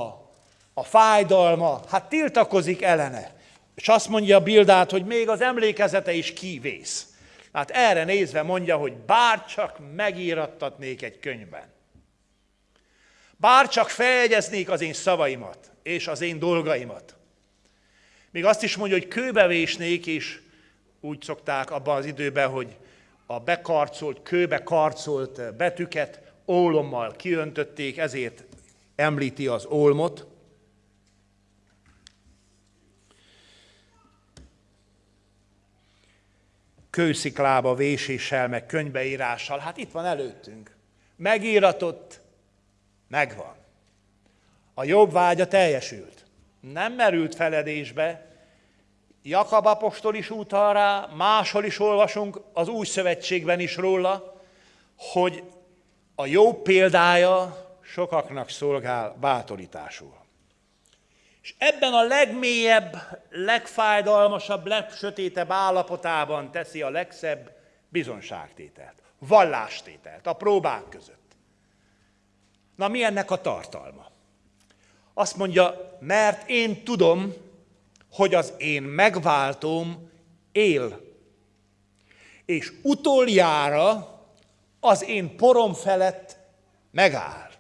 a fájdalma, hát tiltakozik ellene. És azt mondja Bildát, hogy még az emlékezete is kivész. Hát erre nézve mondja, hogy bárcsak megírattatnék egy könyvben. Bár csak feljegyeznék az én szavaimat és az én dolgaimat. Még azt is mondja, hogy kőbevésnék, és úgy szokták abban az időben, hogy a bekarcolt, kőbe karcolt betűket ólommal kiöntötték, ezért említi az olmot. Kősziklába véséssel, meg könybeírással, hát itt van előttünk. Megíratott, Megvan. A jobb vágya teljesült. Nem merült feledésbe. Jakab apostol is utal rá, máshol is olvasunk az új szövetségben is róla, hogy a jó példája sokaknak szolgál bátorításul. És ebben a legmélyebb, legfájdalmasabb, legsötétebb állapotában teszi a legszebb bizonságtételt, vallástételt a próbák között. Na mi ennek a tartalma? Azt mondja, mert én tudom, hogy az én megváltom él. És utoljára az én porom felett megáll.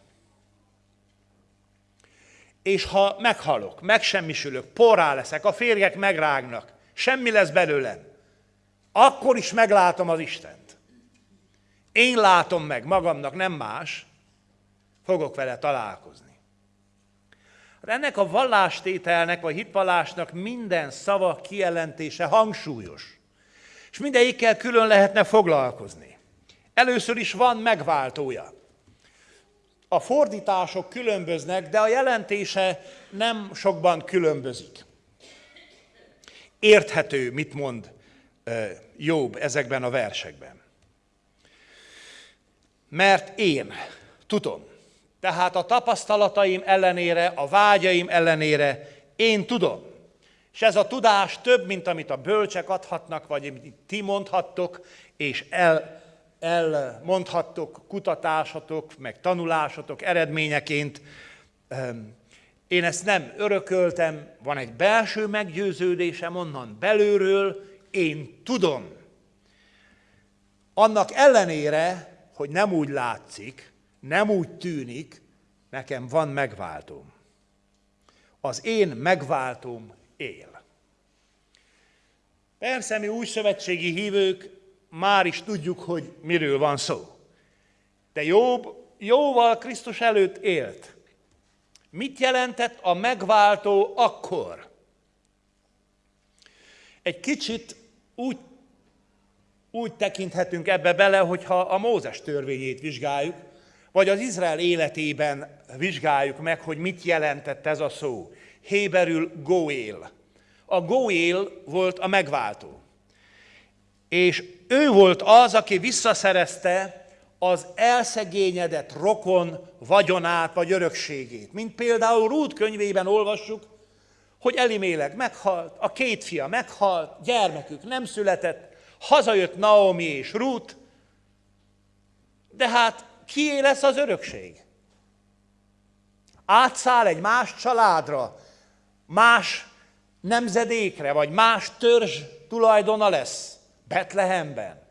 És ha meghalok, megsemmisülök, porrá leszek, a férjek megrágnak, semmi lesz belőlem, akkor is meglátom az Istent. Én látom meg magamnak, nem más, fogok vele találkozni. Hát ennek a vallástételnek, vagy hitvallásnak minden szava kijelentése hangsúlyos. És mindegyikkel külön lehetne foglalkozni. Először is van megváltója. A fordítások különböznek, de a jelentése nem sokban különbözik. Érthető, mit mond Jobb ezekben a versekben. Mert én tudom, tehát a tapasztalataim ellenére, a vágyaim ellenére én tudom. És ez a tudás több, mint amit a bölcsek adhatnak, vagy amit ti mondhattok, és el, elmondhattok kutatásatok, meg tanulásatok eredményeként. Én ezt nem örököltem, van egy belső meggyőződésem onnan belülről, én tudom. Annak ellenére, hogy nem úgy látszik, nem úgy tűnik, nekem van megváltóm. Az én megváltóm él. Persze mi új szövetségi hívők már is tudjuk, hogy miről van szó. De Jobb jóval Krisztus előtt élt. Mit jelentett a megváltó akkor? Egy kicsit úgy, úgy tekinthetünk ebbe bele, hogyha a Mózes törvényét vizsgáljuk, vagy az Izrael életében vizsgáljuk meg, hogy mit jelentett ez a szó. Héberül Goél. A Goél volt a megváltó. És ő volt az, aki visszaszerezte az elszegényedett rokon vagyonát vagy örökségét. Mint például Rút könyvében olvassuk, hogy Elimélek meghalt, a két fia meghalt, gyermekük nem született, hazajött Naomi és Rút, de hát kié lesz az örökség? Átszáll egy más családra, más nemzedékre, vagy más törzs tulajdona lesz Betlehemben.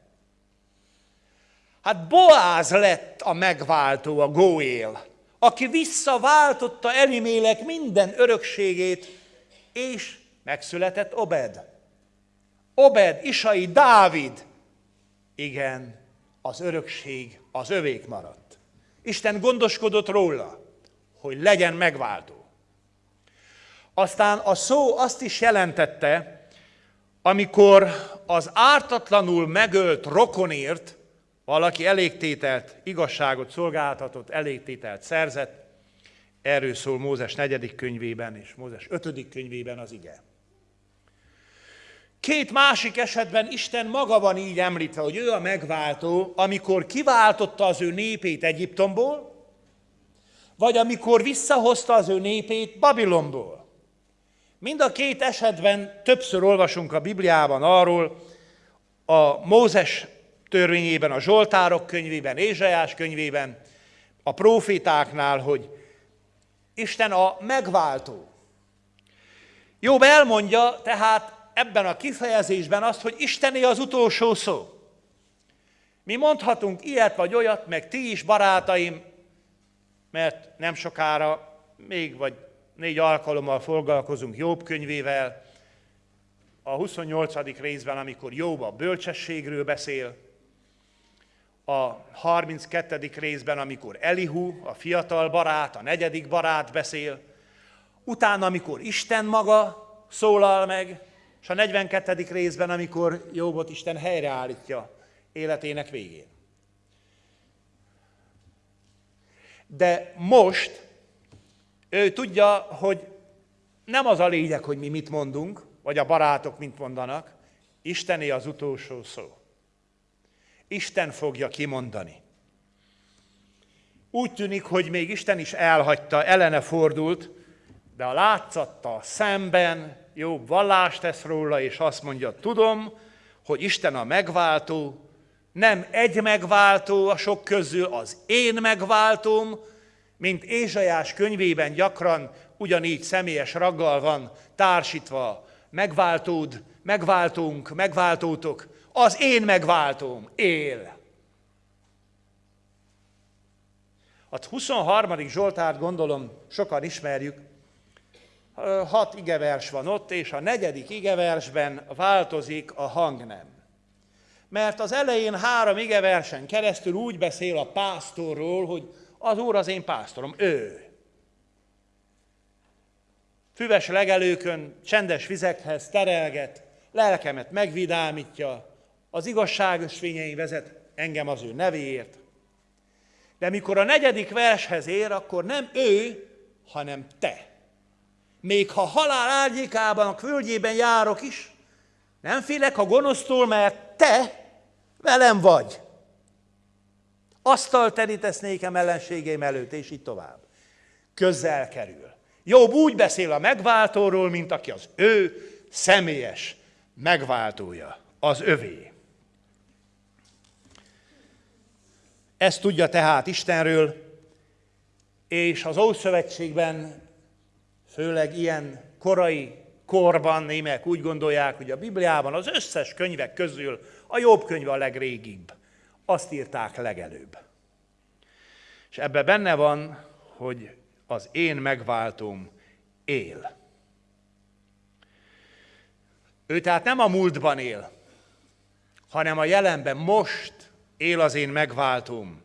Hát Boáz lett a megváltó, a Góél, aki visszaváltotta Elimélek minden örökségét, és megszületett Obed. Obed, Isai, Dávid. Igen, az örökség az övék maradt. Isten gondoskodott róla, hogy legyen megváltó. Aztán a szó azt is jelentette, amikor az ártatlanul megölt rokonért valaki elégtételt, igazságot szolgáltatott, elégtételt szerzett, erről szól Mózes negyedik könyvében és Mózes ötödik könyvében az ige. Két másik esetben Isten maga van így említve, hogy ő a megváltó, amikor kiváltotta az ő népét Egyiptomból, vagy amikor visszahozta az ő népét Babilonból. Mind a két esetben többször olvasunk a Bibliában arról, a Mózes törvényében, a Zsoltárok könyvében, Ézsajás könyvében, a profétáknál, hogy Isten a megváltó. Jobb elmondja tehát ebben a kifejezésben azt, hogy Istené az utolsó szó. Mi mondhatunk ilyet vagy olyat, meg ti is, barátaim, mert nem sokára, még vagy négy alkalommal foglalkozunk Jobb könyvével, a 28. részben, amikor Jobb a bölcsességről beszél, a 32. részben, amikor Elihu, a fiatal barát, a negyedik barát beszél, utána, amikor Isten maga szólal meg, és a 42. részben, amikor Jobbot Isten helyreállítja életének végén. De most ő tudja, hogy nem az a lényeg, hogy mi mit mondunk, vagy a barátok mit mondanak, Istené az utolsó szó. Isten fogja kimondani. Úgy tűnik, hogy még Isten is elhagyta, ellene fordult, de a látszattal szemben jobb vallást tesz róla, és azt mondja, tudom, hogy Isten a megváltó, nem egy megváltó a sok közül, az én megváltóm, mint Ézsajás könyvében gyakran ugyanígy személyes raggal van társítva, megváltód, megváltunk, megváltótok, az én megváltóm él. A 23. Zsoltárt gondolom sokan ismerjük, hat igevers van ott, és a negyedik igeversben változik a hangnem. Mert az elején három igeversen keresztül úgy beszél a pásztorról, hogy az Úr az én pásztorom, ő. Füves legelőkön, csendes vizekhez terelget, lelkemet megvidámítja, az igazságos fényein vezet engem az ő nevéért. De mikor a negyedik vershez ér, akkor nem ő, hanem te. Még ha halál árnyékában, a földjében járok is, nem félek a gonosztól, mert te velem vagy. Asztal terítesz nékem ellenségeim előtt, és így tovább. Közel kerül. Jobb úgy beszél a megváltóról, mint aki az ő személyes megváltója, az övé. Ezt tudja tehát Istenről, és az Ószövetségben, főleg ilyen korai korban némek úgy gondolják, hogy a Bibliában az összes könyvek közül a jobb könyv a legrégibb. Azt írták legelőbb. És ebben benne van, hogy az én megváltom él. Ő tehát nem a múltban él, hanem a jelenben most él az én megváltom.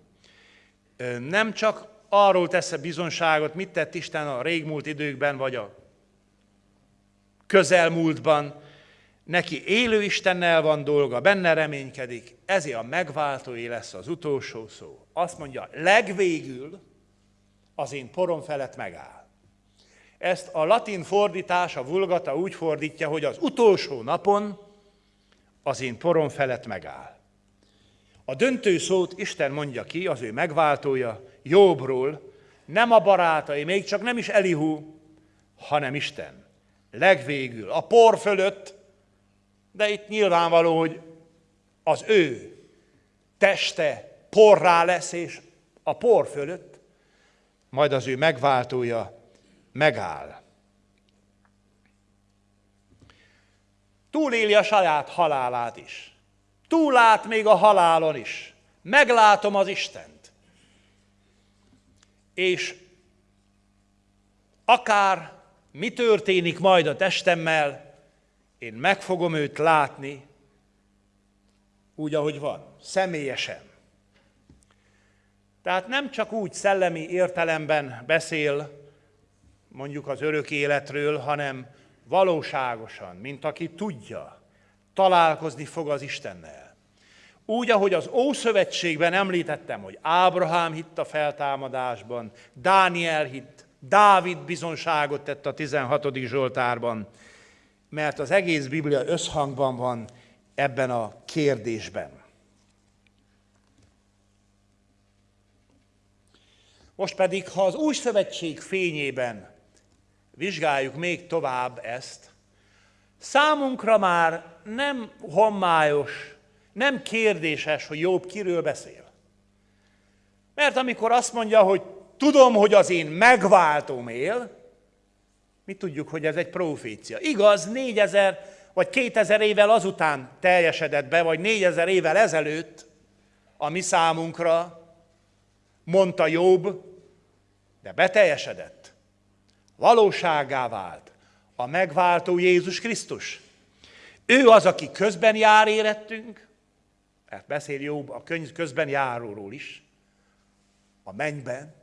Nem csak arról tesz bizonságot, mit tett Isten a régmúlt időkben, vagy a közelmúltban, neki élő Istennel van dolga, benne reménykedik, ezért a megváltói lesz az utolsó szó. Azt mondja, legvégül az én porom felett megáll. Ezt a latin fordítás, a vulgata úgy fordítja, hogy az utolsó napon az én porom felett megáll. A döntő szót Isten mondja ki, az ő megváltója, Jobbról, nem a barátai, még csak nem is Elihu, hanem Isten. Legvégül, a por fölött, de itt nyilvánvaló, hogy az ő teste porrá lesz, és a por fölött, majd az ő megváltója megáll. Túléli a saját halálát is. Túlát még a halálon is. Meglátom az Istent. És akár mi történik majd a testemmel, én meg fogom őt látni, úgy, ahogy van, személyesen. Tehát nem csak úgy szellemi értelemben beszél mondjuk az örök életről, hanem valóságosan, mint aki tudja, találkozni fog az Istennel. Úgy, ahogy az Ószövetségben említettem, hogy Ábrahám hitt a feltámadásban, Dániel hitt, Dávid bizonságot tett a 16. Zsoltárban, mert az egész Biblia összhangban van ebben a kérdésben. Most pedig, ha az új szövetség fényében vizsgáljuk még tovább ezt, számunkra már nem hommályos, nem kérdéses, hogy Jobb kiről beszél. Mert amikor azt mondja, hogy tudom, hogy az én megváltom él, mi tudjuk, hogy ez egy profécia. Igaz, négyezer vagy kétezer évvel azután teljesedett be, vagy négyezer évvel ezelőtt, a mi számunkra, mondta Jobb, de beteljesedett. Valóságá vált a megváltó Jézus Krisztus. Ő az, aki közben jár érettünk, mert beszél Jobb a könyv közben járóról is, a mennyben.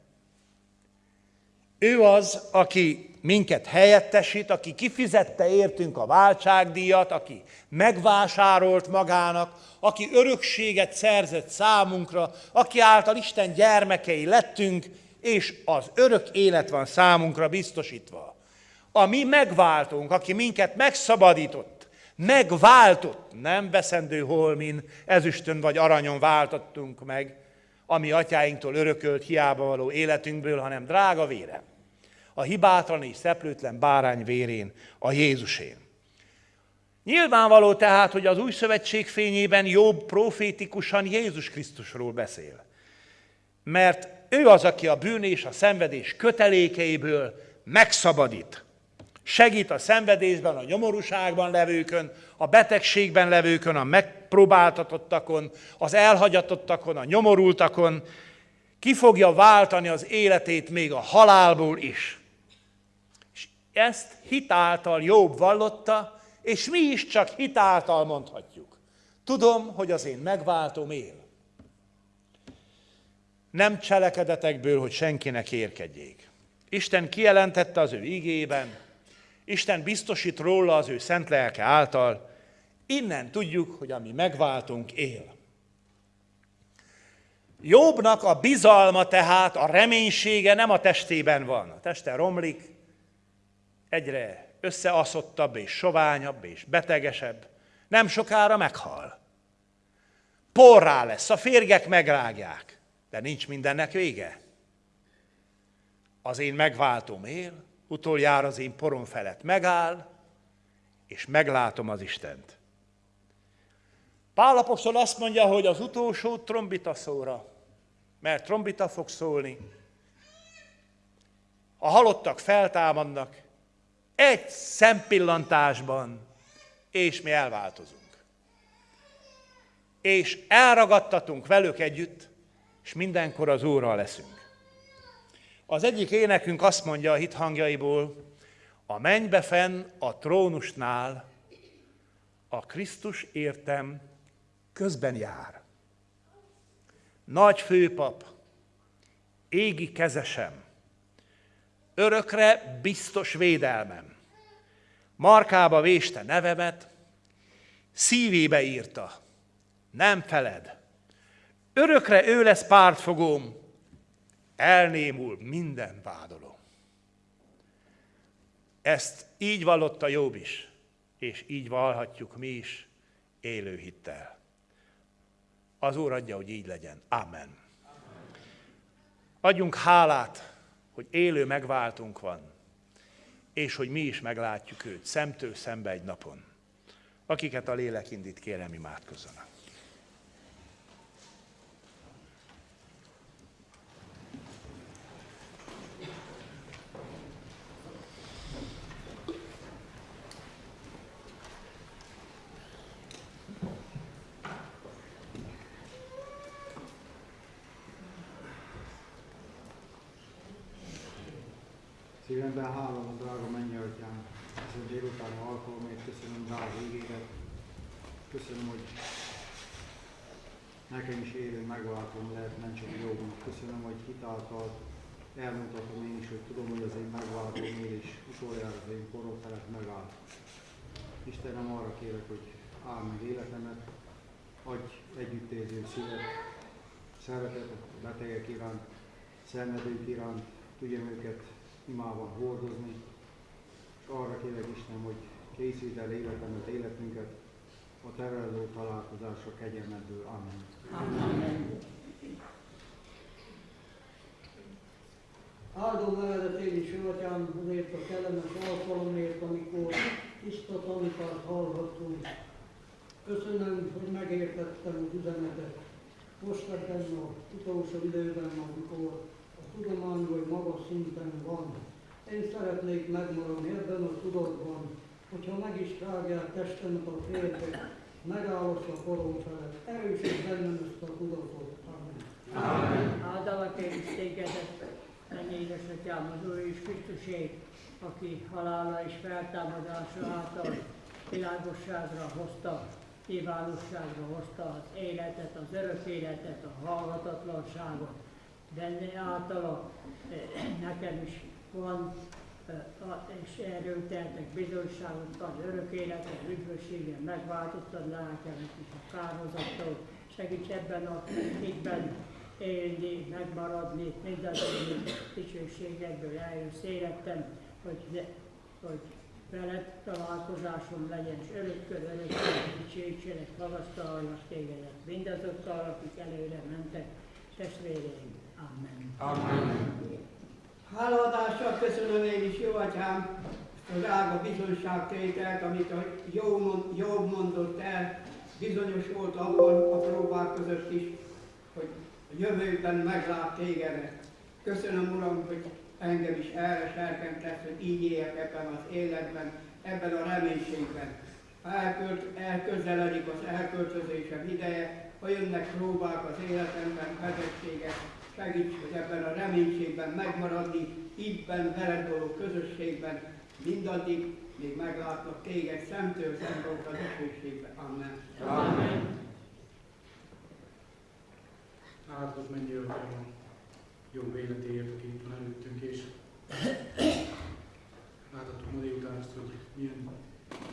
Ő az, aki minket helyettesít, aki kifizette értünk a váltságdíjat, aki megvásárolt magának, aki örökséget szerzett számunkra, aki által Isten gyermekei lettünk, és az örök élet van számunkra biztosítva. A mi megváltunk, aki minket megszabadított, megváltott, nem veszendő holmin, ezüstön vagy aranyon váltottunk meg, ami atyáinktól örökölt hiába való életünkből, hanem drága vére. A hibátlan és szeplőtlen bárány vérén, a Jézusén. Nyilvánvaló tehát, hogy az új szövetség fényében jobb profétikusan Jézus Krisztusról beszél. Mert ő az, aki a bűn és a szenvedés kötelékeiből megszabadít. Segít a szenvedésben, a nyomorúságban levőkön, a betegségben levőkön, a megpróbáltatottakon, az elhagyatottakon, a nyomorultakon. Ki fogja váltani az életét még a halálból is. És ezt hitáltal jobb vallotta, és mi is csak hitáltal mondhatjuk. Tudom, hogy az én megváltom él. Nem cselekedetekből, hogy senkinek érkedjék. Isten kijelentette az ő igében, Isten biztosít róla az ő szent lelke által, innen tudjuk, hogy ami megváltunk él. Jobbnak a bizalma tehát, a reménysége nem a testében van. A teste romlik, egyre összeaszottabb és soványabb és betegesebb, nem sokára meghal. Porrá lesz, a férgek megrágják, de nincs mindennek vége. Az én megváltom él, utoljára az én porom felett megáll, és meglátom az Istent. Pálapostól azt mondja, hogy az utolsó trombita szóra, mert trombita fog szólni, a halottak feltámadnak, egy szempillantásban, és mi elváltozunk. És elragadtatunk velük együtt, és mindenkor az Úrral leszünk. Az egyik énekünk azt mondja a hit hangjaiból, a mennybe fenn a trónusnál a Krisztus értem közben jár. Nagy főpap, égi kezesem, örökre biztos védelmem. Markába véste nevemet, szívébe írta, nem feled. Örökre ő lesz pártfogóm, elnémul minden vádoló. Ezt így vallotta Jobb is, és így valhatjuk mi is, élő hittel. Az Úr adja, hogy így legyen. Amen. Adjunk hálát, hogy élő megváltunk van, és hogy mi is meglátjuk őt szemtől szembe egy napon. Akiket a lélek indít, kérem imádkozzanak. Szívemben hálom a drága mennyeltyám, ezen délután alkalomért köszönöm drága ígéret. Köszönöm, hogy nekem is élő megváltom lehet, nem csak jogunk. Köszönöm, hogy hitáltal elmutatom én is, hogy tudom, hogy az én megváltom én is utoljára az én korom felett megállt. Istenem, arra kérek, hogy áld meg életemet, adj együttérző szívet, szeretetet a betegek iránt, szenvedők iránt, tudjam őket imában hordozni, és arra kérek Isten, hogy készítsd el életemet, életünket a terelő találkozásra kegyelmedből. Amen. Amen. Áldom nevedet én is, Atyám, azért a kellemes alkalomért, amikor tiszta tanítát hallhattunk. Köszönöm, hogy megértettem az üzenetet. Most ebben az utolsó időben, amikor a tudomány vagy magas szinten van. Én szeretnék megmaradni ebben a tudatban, hogyha meg is rágják testemet a férbe, megállok a korom felett. Erősít bennem ezt a tudatot. Amen. Amen. Áldalak én is tégedet, mennyi édesatyám az Úr és Krisztusé, aki halála és feltámadása által világosságra hozta, kiválóságra hozta az életet, az örök életet, a hallgatatlanságot. Benne általa eh, nekem is van, eh, és erről tehetek bizonyságot, az örök életet, üdvösségen megváltottad lelkemet is a kárhozattól. Segíts ebben a hitben élni, megmaradni, mindazon dicsőségekből eljössz életem, hogy, hogy veled találkozásom legyen, és örökkör, örökkör dicsőítsenek, magasztaljanak tégedet. Mindazokkal, akik előre mentek, testvéreim. Amen. Amen. Háladással köszönöm én is, jó atyám, a drága bizonyságtételt, amit a jó, mond, jó mondott el, bizonyos volt abban a próbák között is, hogy a jövőben meglát tégedet. Köszönöm, Uram, hogy engem is erre serkentett, hogy így éljek ebben az életben, ebben a reménységben. Elkölt, elközeledik az elköltözésem ideje, ha jönnek próbák az életemben, vezetségek, segíts, hogy ebben a reménységben megmaradni, ígyben, veled való közösségben, mindaddig, még meglátnak téged szemtől szembe a dicsőségben. Amen. Amen. Áldott mennyi a jó életéért, aki itt van előttünk, és láthattuk ma délután azt, hogy milyen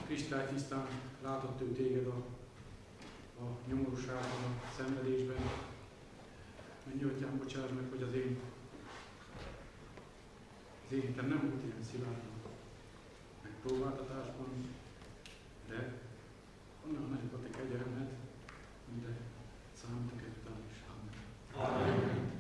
kristálytisztán látott ő téged a, a nyomorúságban, a szenvedésben. Mennyi atyám, bocsáss meg, hogy az én az én hitem nem volt ilyen szilárd megpróbáltatásban, de onnan nagyon a te kegyelmed, de számítok ezután is. Amen. Amen.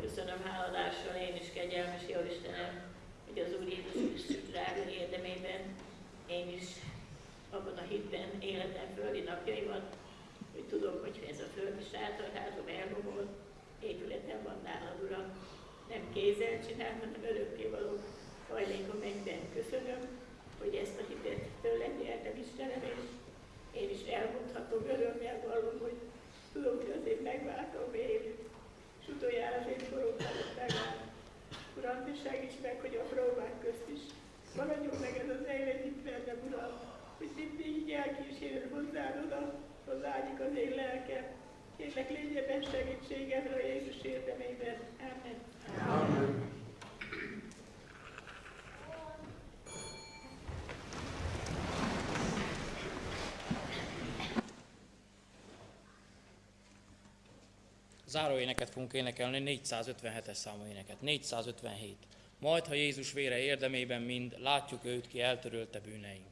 Köszönöm háladással én is kegyelmes jó Istenem, hogy az Úr Jézus Krisztus drága érdemében én is abban a hitben életem földi napjaimat, hogy tudom, hogy ez a földi sátorházom elhomolt, épületem van nálad, Uram. Nem kézzel csinál, hanem örökké való hajlékom mennyben. Köszönöm, hogy ezt a hitet tőled nyertem Istenem, és én is elmondhatom, örömmel vallom, hogy tudom, hogy azért megváltom én, és utoljára az én koronkámat megáll. Uram, te segíts meg, hogy a próbák közt is maradjon meg ez az itt bennem, Uram, hogy mindig így elkísérő hozzád oda, hozzáadjuk az én lelkem. Kérlek, légy ebben segítségemre a Jézus érdemében. Amen. Amen. Záró éneket fogunk énekelni, 457-es számú éneket. 457. Majd, ha Jézus vére érdemében mind, látjuk őt, ki eltörölte bűneink.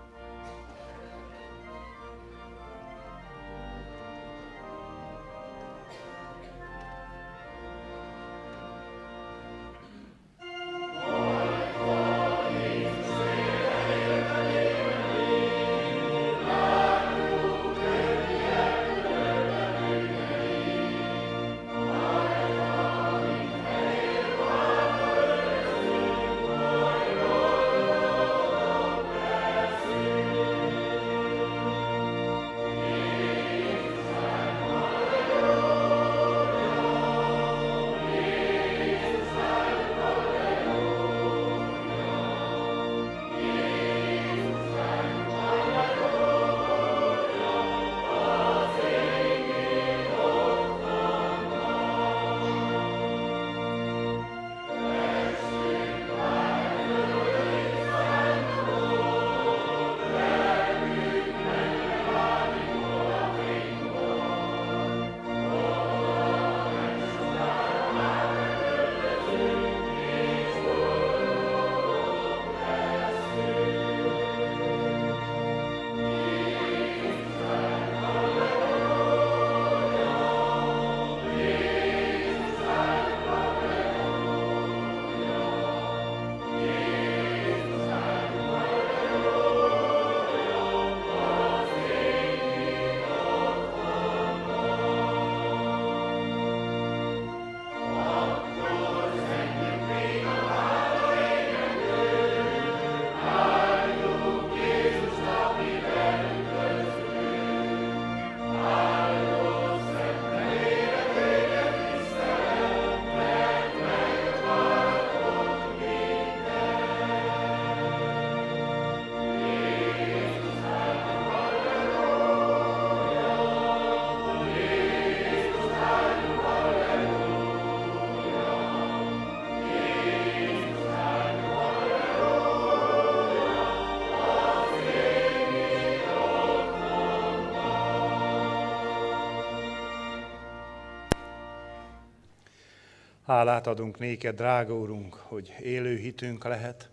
Hálát adunk néked, drága Urunk, hogy élő hitünk lehet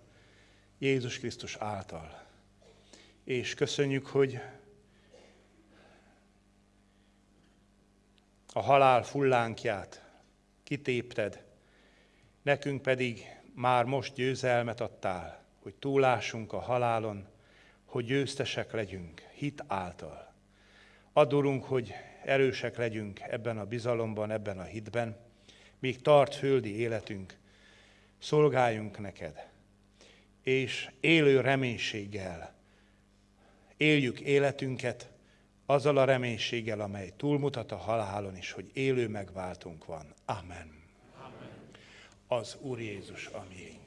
Jézus Krisztus által. És köszönjük, hogy a halál fullánkját kitépted, nekünk pedig már most győzelmet adtál, hogy túlásunk a halálon, hogy győztesek legyünk hit által. Adorunk, hogy erősek legyünk ebben a bizalomban, ebben a hitben, míg tart földi életünk, szolgáljunk neked, és élő reménységgel éljük életünket, azzal a reménységgel, amely túlmutat a halálon is, hogy élő megváltunk van. Amen. Amen. Az Úr Jézus, a miénk.